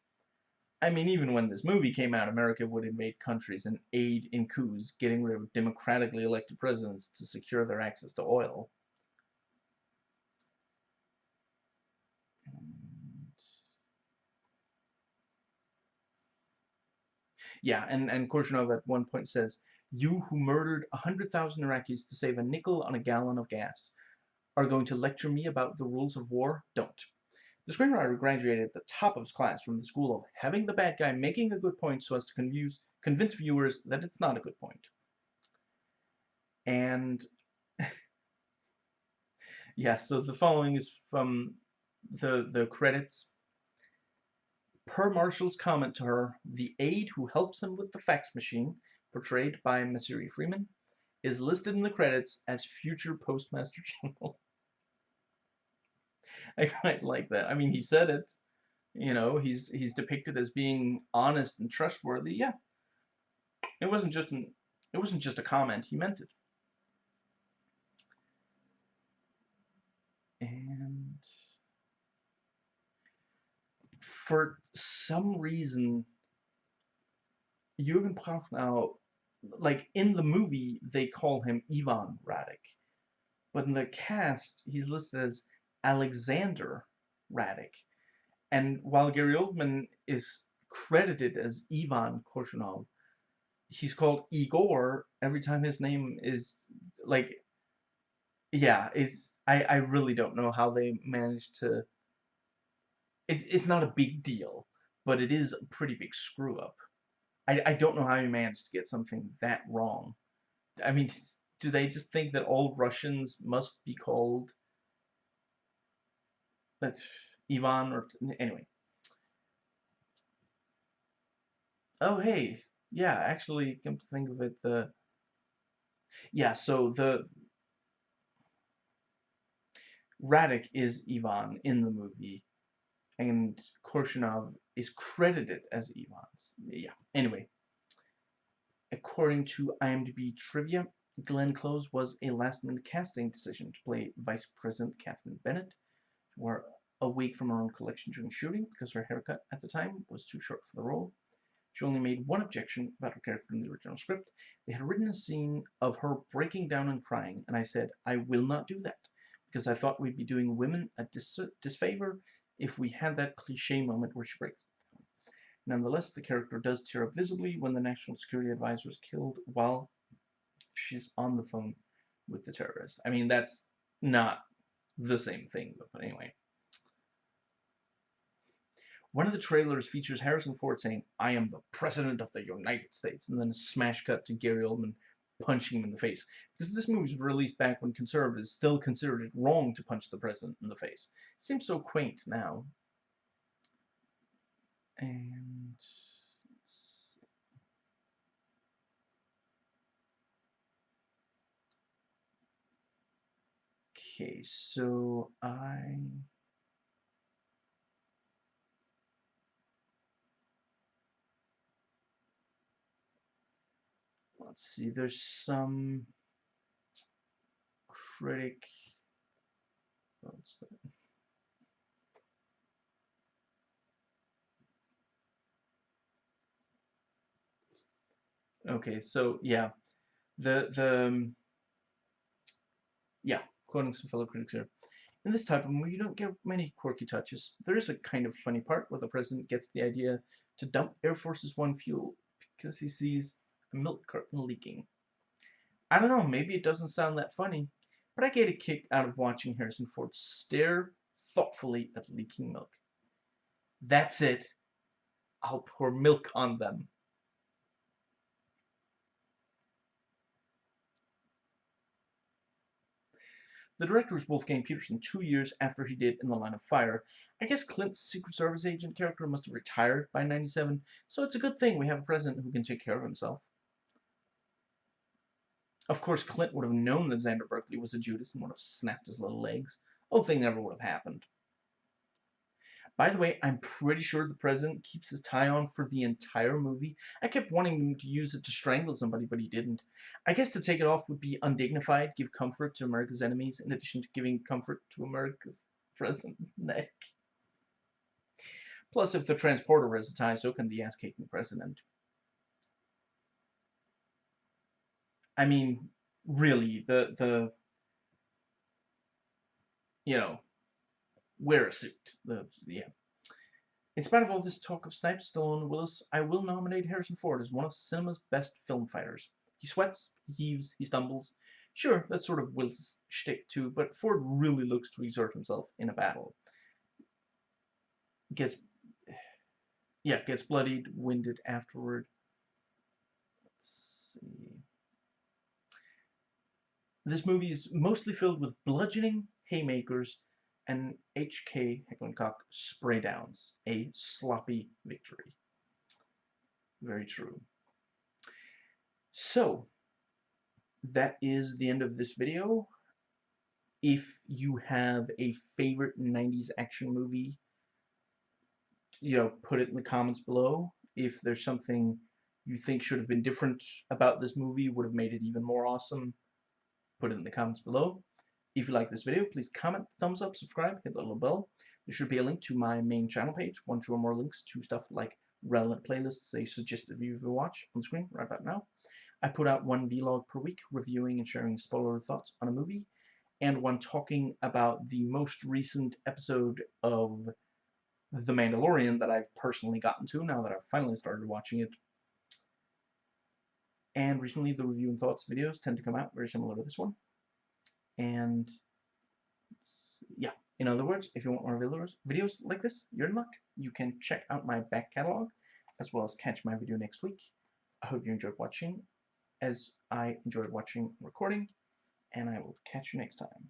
I mean, even when this movie came out, America would invade countries and aid in coups, getting rid of democratically elected presidents to secure their access to oil. Yeah, and, and Korshunov at one point says, You who murdered 100,000 Iraqis to save a nickel on a gallon of gas are going to lecture me about the rules of war? Don't. The screenwriter graduated at the top of his class from the school of having the bad guy making a good point so as to confuse, convince viewers that it's not a good point. And yeah, so the following is from the the credits. Per Marshall's comment to her, the aide who helps him with the fax machine, portrayed by Masuri Freeman, is listed in the credits as future Postmaster General. I quite like that. I mean, he said it. You know, he's he's depicted as being honest and trustworthy. Yeah. It wasn't just an it wasn't just a comment. He meant it. And for some reason, Jürgen Prochnow, like in the movie, they call him Ivan Radek, but in the cast, he's listed as Alexander Radek. And while Gary Oldman is credited as Ivan Korshunov, he's called Igor every time his name is like yeah, it's I, I really don't know how they managed to it, it's not a big deal, but it is a pretty big screw up. I, I don't know how you managed to get something that wrong. I mean, do they just think that all Russians must be called that's Ivan or anyway. Oh hey, yeah, actually, come to think of it, the yeah, so the Radek is Ivan in the movie, and Korshunov is credited as Ivan. Yeah. Anyway, according to IMDb trivia, Glenn Close was a last-minute casting decision to play Vice President Catherine Bennett, were a week from her own collection during shooting because her haircut at the time was too short for the role. She only made one objection about her character in the original script. They had written a scene of her breaking down and crying, and I said, I will not do that, because I thought we'd be doing women a dis disfavor if we had that cliche moment where she breaks. Nonetheless, the character does tear up visibly when the National Security Advisor is killed while she's on the phone with the terrorists. I mean, that's not the same thing, but anyway. One of the trailers features Harrison Ford saying, I am the President of the United States, and then a smash cut to Gary Oldman punching him in the face. Because this movie was released back when conservatives still considered it wrong to punch the president in the face. Seems so quaint now. And... Okay, so I... Let's see, there's some critic... Okay, so yeah, the the um, yeah, quoting some fellow critics here. In this type of movie, you don't get many quirky touches. There is a kind of funny part where the president gets the idea to dump Air Force's One fuel because he sees milk carton leaking. I don't know, maybe it doesn't sound that funny, but I get a kick out of watching Harrison Ford stare thoughtfully at leaking milk. That's it. I'll pour milk on them. The director was Wolfgang Petersen two years after he did In the Line of Fire. I guess Clint's Secret Service agent character must have retired by 97, so it's a good thing we have a president who can take care of himself. Of course, Clint would have known that Xander Berkeley was a Judas and would have snapped his little legs. Whole thing never would have happened. By the way, I'm pretty sure the president keeps his tie on for the entire movie. I kept wanting him to use it to strangle somebody, but he didn't. I guess to take it off would be undignified, give comfort to America's enemies, in addition to giving comfort to America's president's neck. Plus, if the transporter has a tie, so can the ass-kicking president. I mean, really, the, the, you know, wear a suit. The, yeah. In spite of all this talk of Snipes, Stallone, Willis, I will nominate Harrison Ford as one of cinema's best film fighters. He sweats, he heaves, he stumbles. Sure, that's sort of Willis' shtick too, but Ford really looks to exert himself in a battle. Gets, yeah, gets bloodied, winded afterward. Let's see. This movie is mostly filled with bludgeoning, haymakers, and HK Heckler & Koch spray downs, a sloppy victory. Very true. So, that is the end of this video. If you have a favorite 90s action movie, you know, put it in the comments below. If there's something you think should have been different about this movie, would have made it even more awesome, put it in the comments below. If you like this video, please comment, thumbs up, subscribe, hit the little bell. There should be a link to my main channel page, one, two, or more links to stuff like relevant playlists, a suggested view to watch on the screen right about now. I put out one vlog per week, reviewing and sharing spoiler thoughts on a movie, and one talking about the most recent episode of The Mandalorian that I've personally gotten to now that I've finally started watching it. And recently the review and thoughts videos tend to come out very similar to this one. And yeah, in other words, if you want more videos, like this, you're in luck. You can check out my back catalog as well as catch my video next week. I hope you enjoyed watching as I enjoyed watching recording and I will catch you next time.